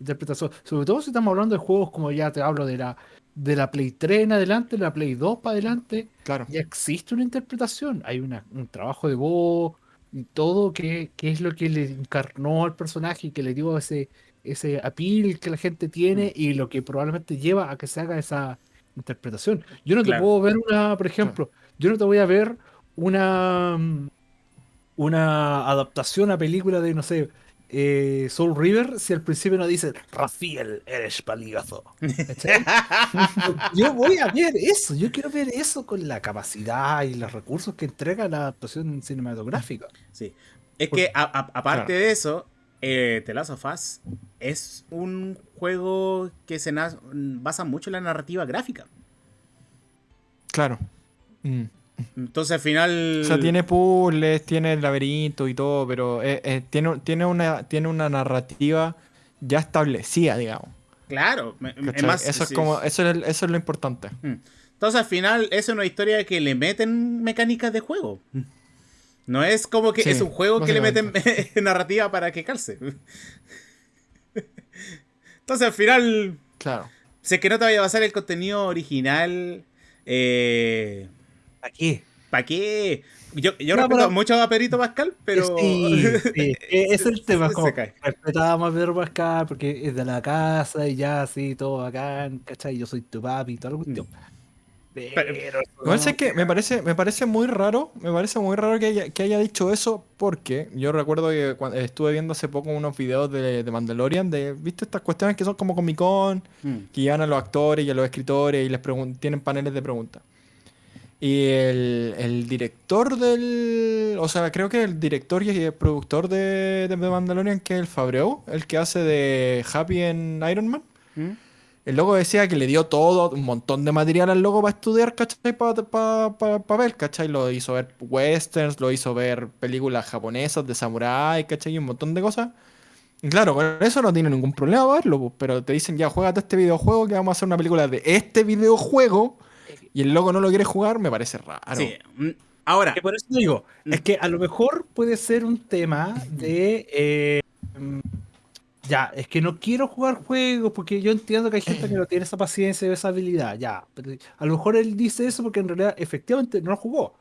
interpretación. Sobre todo si estamos hablando de juegos como ya te hablo de la, de la Play 3 en adelante, la Play 2 para adelante Claro. ya existe una interpretación, hay una- un trabajo de voz y todo que, que es lo que le encarnó al personaje y que le dio ese, ese appeal que la gente tiene y lo que probablemente lleva a que se haga esa interpretación. Yo no te puedo ver una, por ejemplo, yo no te voy a ver una, mm, una adaptación a película de, no sé, eh, Soul River si al principio no dice, Rafael, eres paligazo. Yo voy a ver eso, yo quiero ver eso con la capacidad y los recursos que entrega la adaptación cinematográfica. Sí. Es que a- a- aparte Claro. de eso, eh, The Last of Us es un juego que se basa mucho en la narrativa gráfica. Claro. Mm. Entonces al final... O sea, tiene puzzles, tiene el laberinto y todo, pero eh, eh, tiene, tiene, una, tiene una narrativa ya establecida, digamos. Claro, más- eso, es sí. como, eso, es, eso es lo importante. Entonces al final es una historia que le meten mecánicas de juego. No es como que Sí, es un juego que le meten narrativa para que calce. Entonces al final, Claro. si es que no te vaya a pasar el contenido original, eh, Aquí. ¿para qué? Yo, yo No, respeto pero- mucho a Pedrito Pascal, pero... Sí, sí, e- es el tema. Como respetábamos a Pedro Pascal porque es de la casa y ya así, todo bacán, ¿cachai? Yo soy tu papi y toda la cuestión. Pero, Igual no, sé que me parece, me parece muy raro, me parece muy raro que haya, que haya dicho eso porque yo recuerdo que cuando estuve viendo hace poco unos videos de, de Mandalorian, de, ¿viste estas cuestiones que son como Comic Con? Mm. que llevan a los actores y a los escritores y les tienen paneles de preguntas. Y el, el director del. O sea, creo que el director y el productor de, de Mandalorian, que es el Fabreu, el que hace de Happy en Iron Man. ¿Mm? El loco decía que le dio todo, un montón de material al loco para estudiar, ¿cachai? Para ver, ¿cachai? Lo hizo ver westerns, lo hizo ver películas japonesas de samurái, ¿cachai? Y un montón de cosas. Y claro, con eso no tiene ningún problema verlo, pero te dicen ya, juégate este videojuego que vamos a hacer una película de este videojuego y el loco no lo quiere jugar, me parece raro. Sí. Mm, Ahora, que por eso digo, es que a lo mejor puede ser un tema de. eh, mm, ya, es que no quiero jugar juegos porque yo entiendo que hay gente que no tiene esa paciencia y esa habilidad. Ya, pero a lo mejor él dice eso porque en realidad efectivamente no lo jugó.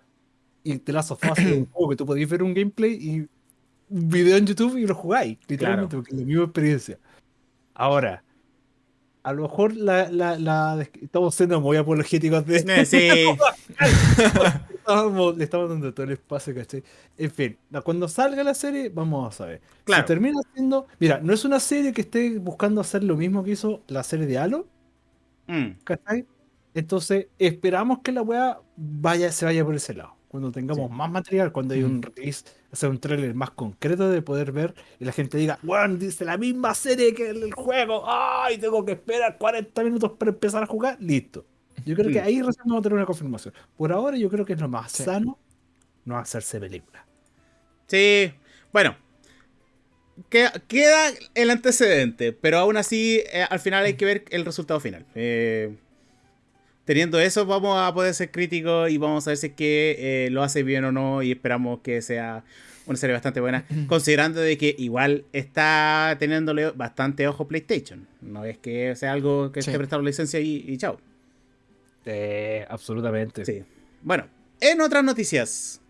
Y te las sofás un juego que tú podéis ver un gameplay y un video en YouTube y lo jugáis, literalmente, porque es la misma experiencia. Ahora, a lo mejor la, la, la- estamos siendo muy apologéticos de eh, sí, le estamos dando todo el espacio, ¿cachai? En fin, cuando salga la serie, vamos a ver. Claro. Si termina siendo. Mira, no es una serie que esté buscando hacer lo mismo que hizo la serie de Halo, Mm, ¿cachai? Entonces, esperamos que la weá vaya, se vaya por ese lado. Cuando tengamos más material, cuando hay un release, hacer un trailer más concreto de poder ver y la gente diga, bueno, dice la misma serie que el juego, ¡ay! Tengo que esperar 40 minutos para empezar a jugar, listo. Yo creo que ahí recién vamos a tener una confirmación. Por ahora, yo creo que es lo más Sí. sano no hacerse película. sí. Bueno. Queda, queda el antecedente, pero aún así, eh, al final hay que ver el resultado final. Eh, teniendo eso, vamos a poder ser críticos y vamos a ver si es que eh, lo hace bien o no. Y esperamos que sea una serie bastante buena, considerando de que igual está teniéndole bastante ojo PlayStation. No es que sea algo que Sí. esté prestando licencia y, y chao. absolutamente. Sí. Bueno, en otras noticias.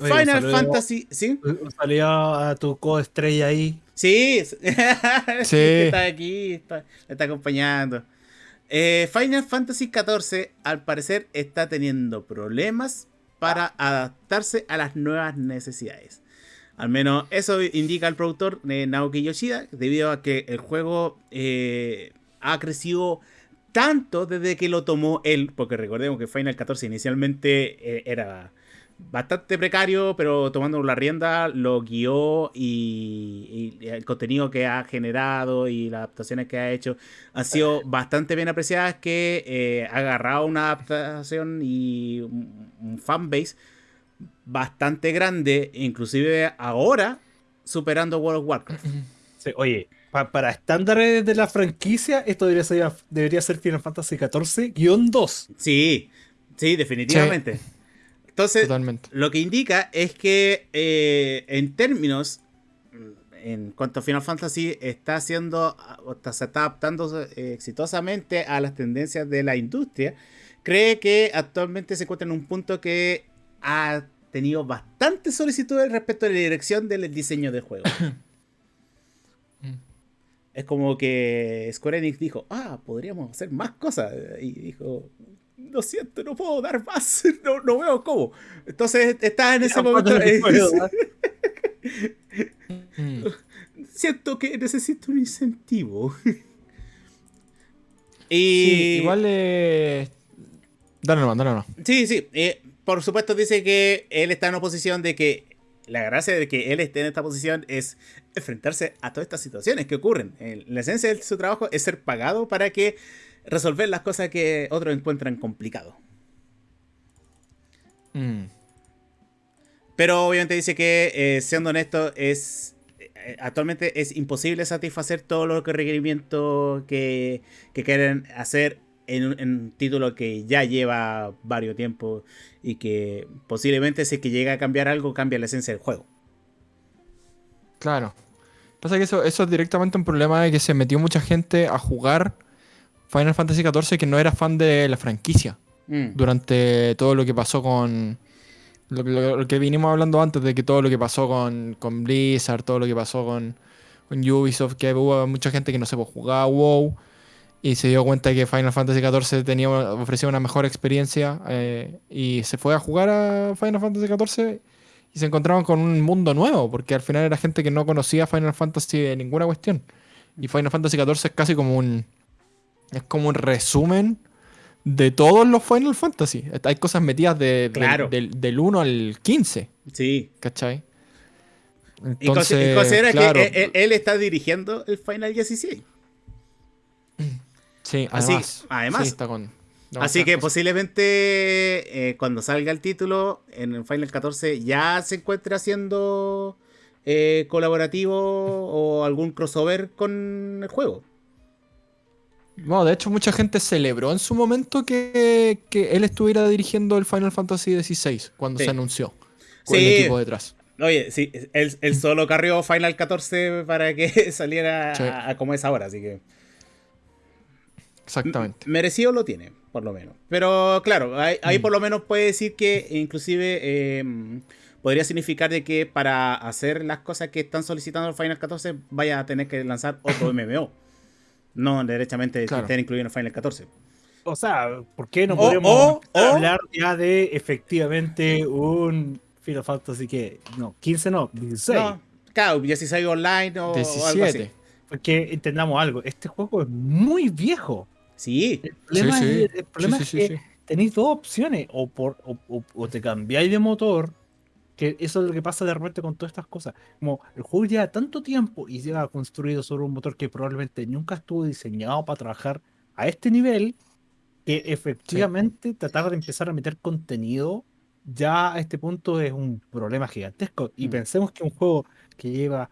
Oye, Final saludo- Fantasy. ¿Sí? Saludo a tu coestrella ahí. Sí. Sí. que está aquí, está, está acompañando. Eh, Final Fantasy XIV al parecer está teniendo problemas para adaptarse a las nuevas necesidades. Al menos eso indica el productor eh, Naoki Yoshida, debido a que el juego eh, ha crecido tanto desde que lo tomó él, porque recordemos que Final 14 inicialmente era bastante precario, pero tomando la rienda lo guió y, y, el contenido que ha generado y las adaptaciones que ha hecho han sido bastante bien apreciadas, que eh, ha agarrado una adaptación y un, un fanbase bastante grande, inclusive ahora superando World of Warcraft. Sí, oye, pa para estándares de la franquicia, esto debería ser, debería ser Final Fantasy XIV-2. Sí, sí, definitivamente. Sí. Entonces, Totalmente. lo que indica es que eh, en términos, en cuanto a Final Fantasy, está haciendo, se está adaptando eh, exitosamente a las tendencias de la industria. Cree que actualmente se encuentra en un punto que ha tenido bastantes solicitudes respecto a la dirección del diseño del juego. es como que Square Enix dijo, ah, podríamos hacer más cosas. Y dijo, lo siento, no puedo dar más, no, no veo cómo. Entonces está en ese momento... Siento que necesito un incentivo. y... Sí, igual... Eh... Dale nomás, dale nomás. Sí, sí. Eh, por supuesto dice que él está en una posición de que la gracia de que él esté en esta posición es enfrentarse a todas estas situaciones que ocurren. La esencia de su trabajo es ser pagado para que resolver las cosas que otros encuentran complicado. Mm. Pero obviamente dice que, eh, siendo honesto, es eh, actualmente es imposible satisfacer todos los requerimientos que, que quieren hacer en un, en un, título que ya lleva varios tiempos y que posiblemente si es que llega a cambiar algo, cambia la esencia del juego. Claro. Pasa que eso, eso es directamente un problema de que se metió mucha gente a jugar Final Fantasy XIV que no era fan de la franquicia. Mm. Durante todo lo que pasó con. Lo, lo, lo, que vinimos hablando antes de que todo lo que pasó con, con Blizzard, todo lo que pasó con, con Ubisoft, que hubo mucha gente que no se puede jugar WoW y se dio cuenta que Final Fantasy XIV tenía, ofrecía una mejor experiencia eh, y se fue a jugar a Final Fantasy XIV y se encontraban con un mundo nuevo, porque al final era gente que no conocía Final Fantasy de ninguna cuestión. Y Final Fantasy XIV es casi como un. Es como un resumen de todos los Final Fantasy. Hay cosas metidas de, claro. de, del, del 1 al 15. Sí. ¿Cachai? Entonces, y considera claro. que él, él, está dirigiendo el Final 16. Sí, además. Así, además. Sí, está con, Así que posiblemente eh, cuando salga el título en el Final 14 ya se encuentre haciendo eh, colaborativo o algún crossover con el juego. No, de hecho mucha gente celebró en su momento que, que él estuviera dirigiendo el Final Fantasy XVI cuando Sí. se anunció. Con Sí. el equipo detrás. Oye, sí, él, él solo carrió Final 14 para que saliera Sí. a, a como es ahora, así que Exactamente. merecido lo tiene, por lo menos. Pero claro, ahí, ahí Mm. por lo menos puede decir que inclusive eh, podría significar de que para hacer las cosas que están solicitando el Final 14 vaya a tener que lanzar otro MMO. No derechamente Claro. estén incluidos en el Final 14. O sea, ¿por qué no podemos o- o- hablar ya de efectivamente un Final Fantasy que no, 15 no, 16? No, claro, 16 online o, o algo así. 17. Porque entendamos algo, este juego es muy viejo. Sí, El problema, Sí, sí. es, el problema Sí, es sí, que tenéis dos opciones, o, por, o, o- o te cambiáis de motor, que eso es lo que pasa de repente con todas estas cosas. Como el juego lleva tanto tiempo y lleva construido sobre un motor que probablemente nunca estuvo diseñado para trabajar a este nivel, que efectivamente tratar de empezar a meter contenido ya a este punto es un problema gigantesco. Y Mm. pensemos que un juego que lleva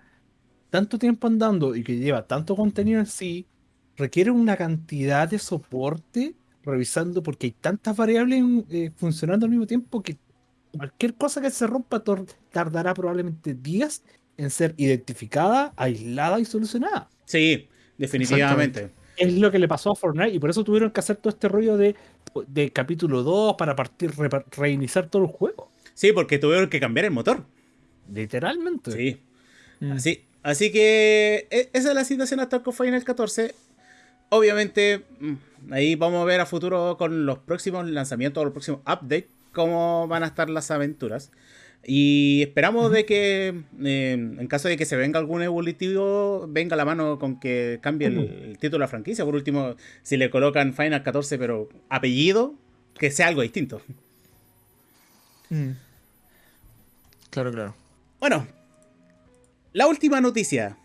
tanto tiempo andando y que lleva tanto contenido en sí, requiere una cantidad de soporte revisando porque hay tantas variables eh, funcionando al mismo tiempo que cualquier cosa que se rompa tardará probablemente días en ser identificada, aislada y solucionada. sí, definitivamente. Es lo que le pasó a Fortnite y por eso tuvieron que hacer todo este rollo de, de capítulo 2 para partir, reiniciar todo el juego. Sí, porque tuvieron que cambiar el motor. Literalmente. Sí. Mm. Así, así que e- esa es la situación actual con Final 14. Obviamente, mm, Ahí vamos a ver a futuro con los próximos lanzamientos, los próximos updates, cómo van a estar las aventuras. Y esperamos de que, eh, en caso de que se venga algún evolutivo, venga la mano con que cambie el, el título de la franquicia. Por último, si le colocan Final 14, pero apellido, que sea algo distinto. Mm. Claro, claro. Bueno, la última noticia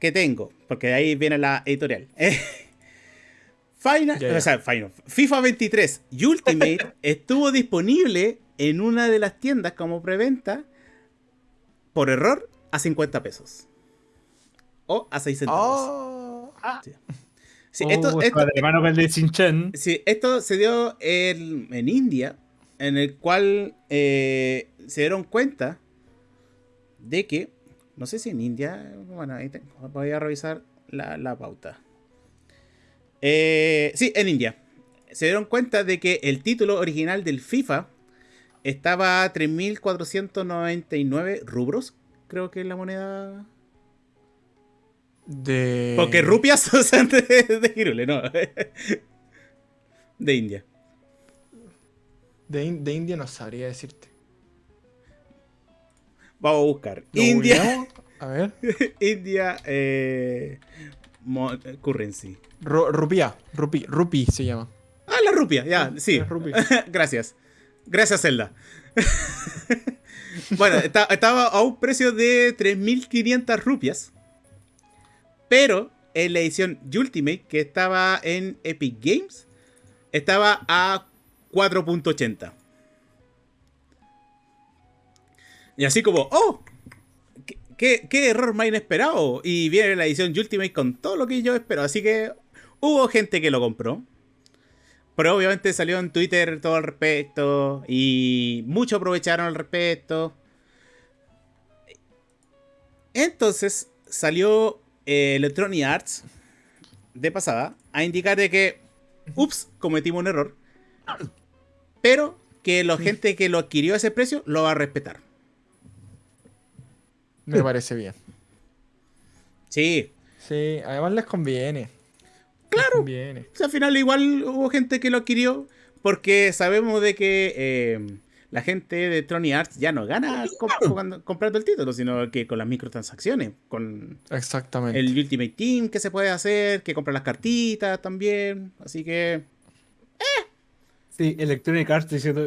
que tengo, porque de ahí viene la editorial. Final, Ya, ya. o sea, Final, FIFA 23 Ultimate estuvo disponible en una de las tiendas como preventa por error a 50 pesos. O a 6 centavos. Oh. Sí. Sí, Oh, esto, sí, se dio en, en India, en el cual eh, se dieron cuenta de que, no sé si en India, bueno, ahí tengo, voy a revisar la, la pauta. Eh, sí, en India. Se dieron cuenta de que el título original del FIFA estaba a 3.499 rubros, creo que es la moneda De. Porque rupias sea, de, de Hirule, no. De India. De, In- de India no sabría decirte. Vamos a buscar. ¿Lo India. A ver. India eh, currency. Ru- rupia. Rupi. Rupi se llama. Ah, la rupia, ya, sí. Gracias. Gracias, Zelda. bueno, está- estaba a un precio de 3.500 rupias. Pero en la edición Ultimate, que estaba en Epic Games, estaba a 4.80. Y así como, ¡oh! ¿Qué, error más inesperado! Y viene la edición Ultimate con todo lo que yo espero. Así que hubo gente que lo compró. Pero obviamente salió en Twitter todo al respecto. Y muchos aprovecharon al respecto. Entonces salió eh, Electronic Arts de pasada a indicar de que, ups, cometimos un error. Pero que la gente que lo adquirió a ese precio lo va a respetar. Me parece bien. Sí. Sí, además les conviene. Claro. Les conviene. O sea, al final igual hubo gente que lo adquirió porque sabemos de que eh, la gente de Electronic Arts ya no gana comp- jugando- comprando el título, sino que con las microtransacciones, con Exactamente. el Ultimate Team que se puede hacer, que compra las cartitas también. Así que, Sí, Electronic Arts diciendo,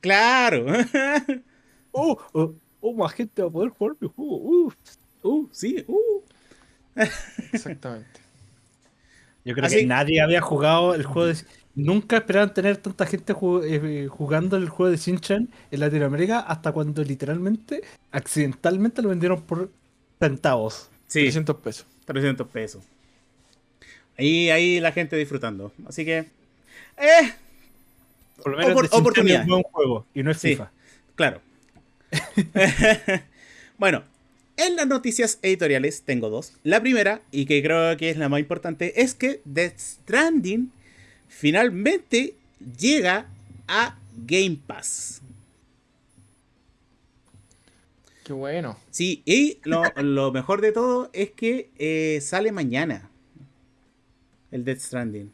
claro. oh, oh, oh, más gente va a poder jugar mi juego. Uh. uh, sí, uh. Exactamente. Yo creo Así- que nadie había jugado el juego de... Nunca esperaban tener tanta gente eh, jugando el juego de Shin-Chan en Latinoamérica hasta cuando literalmente, accidentalmente lo vendieron por centavos. Sí, 300 pesos. 300 pesos. Ahí, ahí la gente disfrutando. Así que, eh, Por lo menos Opor- oportunidad. es un buen juego y no es Sí. FIFA. Claro. bueno, en las noticias editoriales tengo dos. La primera, y que creo que es la más importante, es que Death Stranding finalmente llega a Game Pass. Qué bueno. Sí, y lo, lo mejor de todo es que eh, sale mañana. El Death Stranding.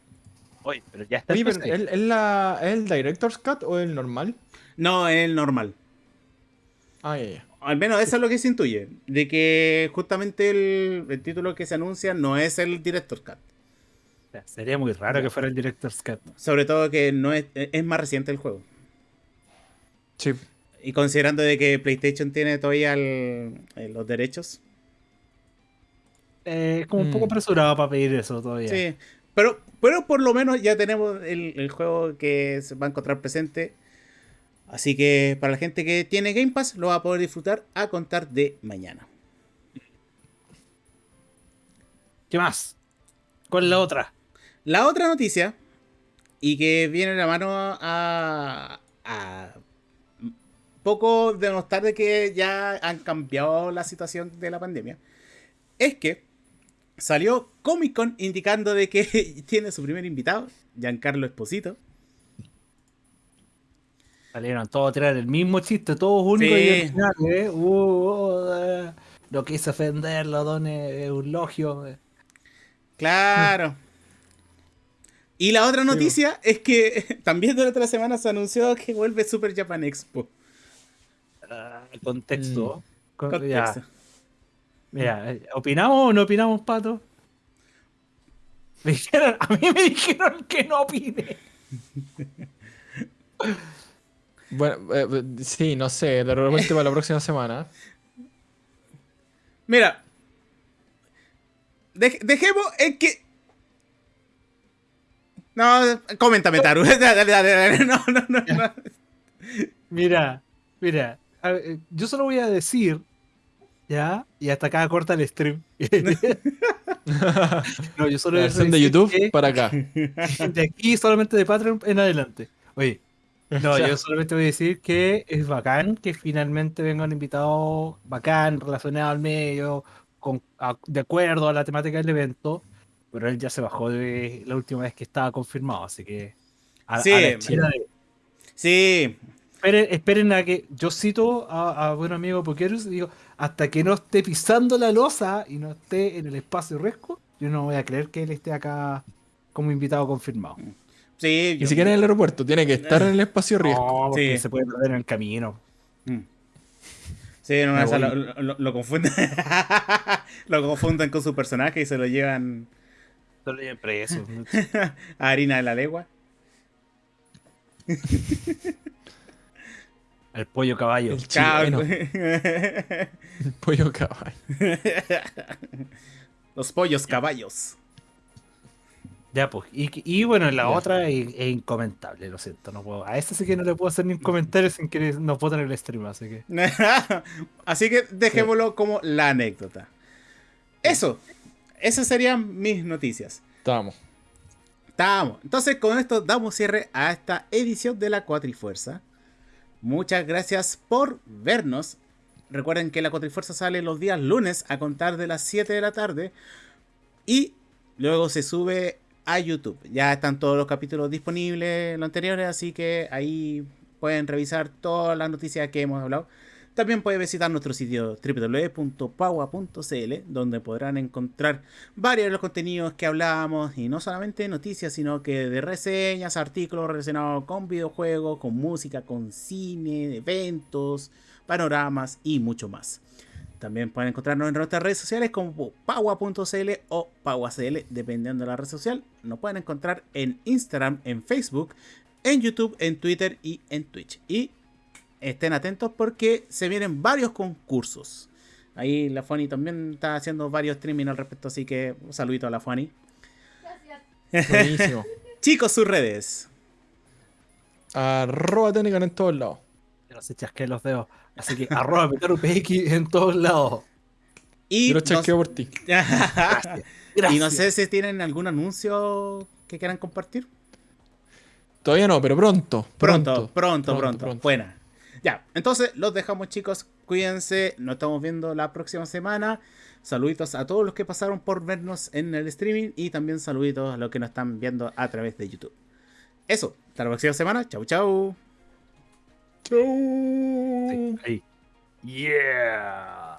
Oye, pero ya está Oye, en pero PC. ¿el, el la- ¿el Director's Cut o el normal? No, el normal. Ah. Al menos eso es lo que se intuye. De que justamente el, el título que se anuncia no es el Director's Cut. Sería muy raro que fuera el Director's Cut. Sobre todo que no es, es más reciente el juego. Sí. Y considerando de que PlayStation tiene todavía el- eh, los derechos. Eh, es como un Mm. poco apresurado para pedir eso todavía. Sí. Pero, pero por lo menos ya tenemos el, el juego que se va a encontrar presente. Así que para la gente que tiene Game Pass lo va a poder disfrutar a contar de mañana. ¿Qué más? ¿Cuál es la otra? La otra noticia, y que viene de la mano a, a poco de notar de que ya han cambiado la situación de la pandemia, es que salió Comic Con indicando de que tiene su primer invitado, Giancarlo Esposito. Salieron todos a tirar el mismo chiste, todos únicos Sí. y originales, ¿eh? Uh, uh, eh, no quise ofenderlo, don Eulogio. eh. Claro. Y la otra Sí, noticia es que también durante la semana se anunció que vuelve Super Japan Expo. Ah, contexto. Con- Contexto. ya, mira, eh, ¿opinamos o no opinamos, Pato? Me dijeron, a mí me dijeron que no opine. Bueno, eh, sí, no sé, de repente para la próxima semana. Mira, dej- dejemos en que. No, coméntame, Taru. Dale, dale, dale, dale. No, no, no. no. Mira, mira, a ver, eh, yo solo voy a decir, ¿ya? Y hasta acá corta el stream. no, yo solo La voy a versión de decir YouTube que para acá. de aquí solamente de Patreon en adelante. Oye, no, yo solamente voy a decir que es bacán que finalmente venga un invitado bacán, relacionado al medio, con, a- de acuerdo a la temática del evento, pero él ya se bajó de la última vez que estaba confirmado, así que a, Sí. a de- Sí, esperen, esperen a que yo cito a, a buen amigo Pokerus y digo, hasta que no esté pisando la losa y no esté en el espacio resco, yo no voy a creer que él esté acá como invitado confirmado. Sí. Ni yo- siquiera en el aeropuerto, tiene que estar en el espacio riesgo. No, Sí. se puede perder en el camino. Mm. Sí, lo, lo- lo confunden. lo confunden con su personaje y se lo llevan Solo lleven preso. a harina de la legua. El pollo caballo. El chileno, Cabro. el pollo caballo. Los pollos caballos. Ya, pues. Y, y bueno, la Ya. otra es, es incomentable, lo siento. No puedo, a esta sí que no le puedo hacer ni un comentario sin que nos voten el stream, así que. Así que dejémoslo como la anécdota. Eso. Esas serían mis noticias. Estamos. Estamos. Entonces, con esto damos cierre a esta edición de la Cuatrifuerza. Muchas gracias por vernos. Recuerden que la Cuatrifuerza sale los días lunes a contar de las 7 de la tarde. Y luego se sube a YouTube. Ya están todos los capítulos disponibles, los anteriores, así que ahí pueden revisar todas las noticias que hemos hablado. También pueden visitar nuestro sitio www.paua.cl, donde podrán encontrar varios de los contenidos que hablábamos, y no solamente noticias, sino que de reseñas, artículos relacionados con videojuegos, con música, con cine, eventos, panoramas y mucho más. También pueden encontrarnos en nuestras redes sociales como paua.cl o pauacl, dependiendo de la red social. Nos pueden encontrar en Instagram, en Facebook, en YouTube, en Twitter y en Twitch. Y estén atentos porque se vienen varios concursos. Ahí la Fanny también está haciendo varios streaming al respecto, así que un saludito a la Fanny. Buenísimo. Chicos, sus redes. Arroba técnica en todos lados. No se chasqueen los dedos. Así que arroba PX en todos lados. Y Yo lo no- por ti. Gracias. y no sé si tienen algún anuncio que quieran compartir. Todavía no, pero pronto. Pronto, Pronto, pronto, pronto. pronto. Buena. Ya, entonces los dejamos chicos. Cuídense. Nos estamos viendo la próxima semana. Saluditos a todos los que pasaron por vernos en el streaming. Y también saluditos a los que nos están viendo a través de YouTube. Eso. Hasta la próxima semana. Chau, chau. Chau. Sí, ahí. Yeah.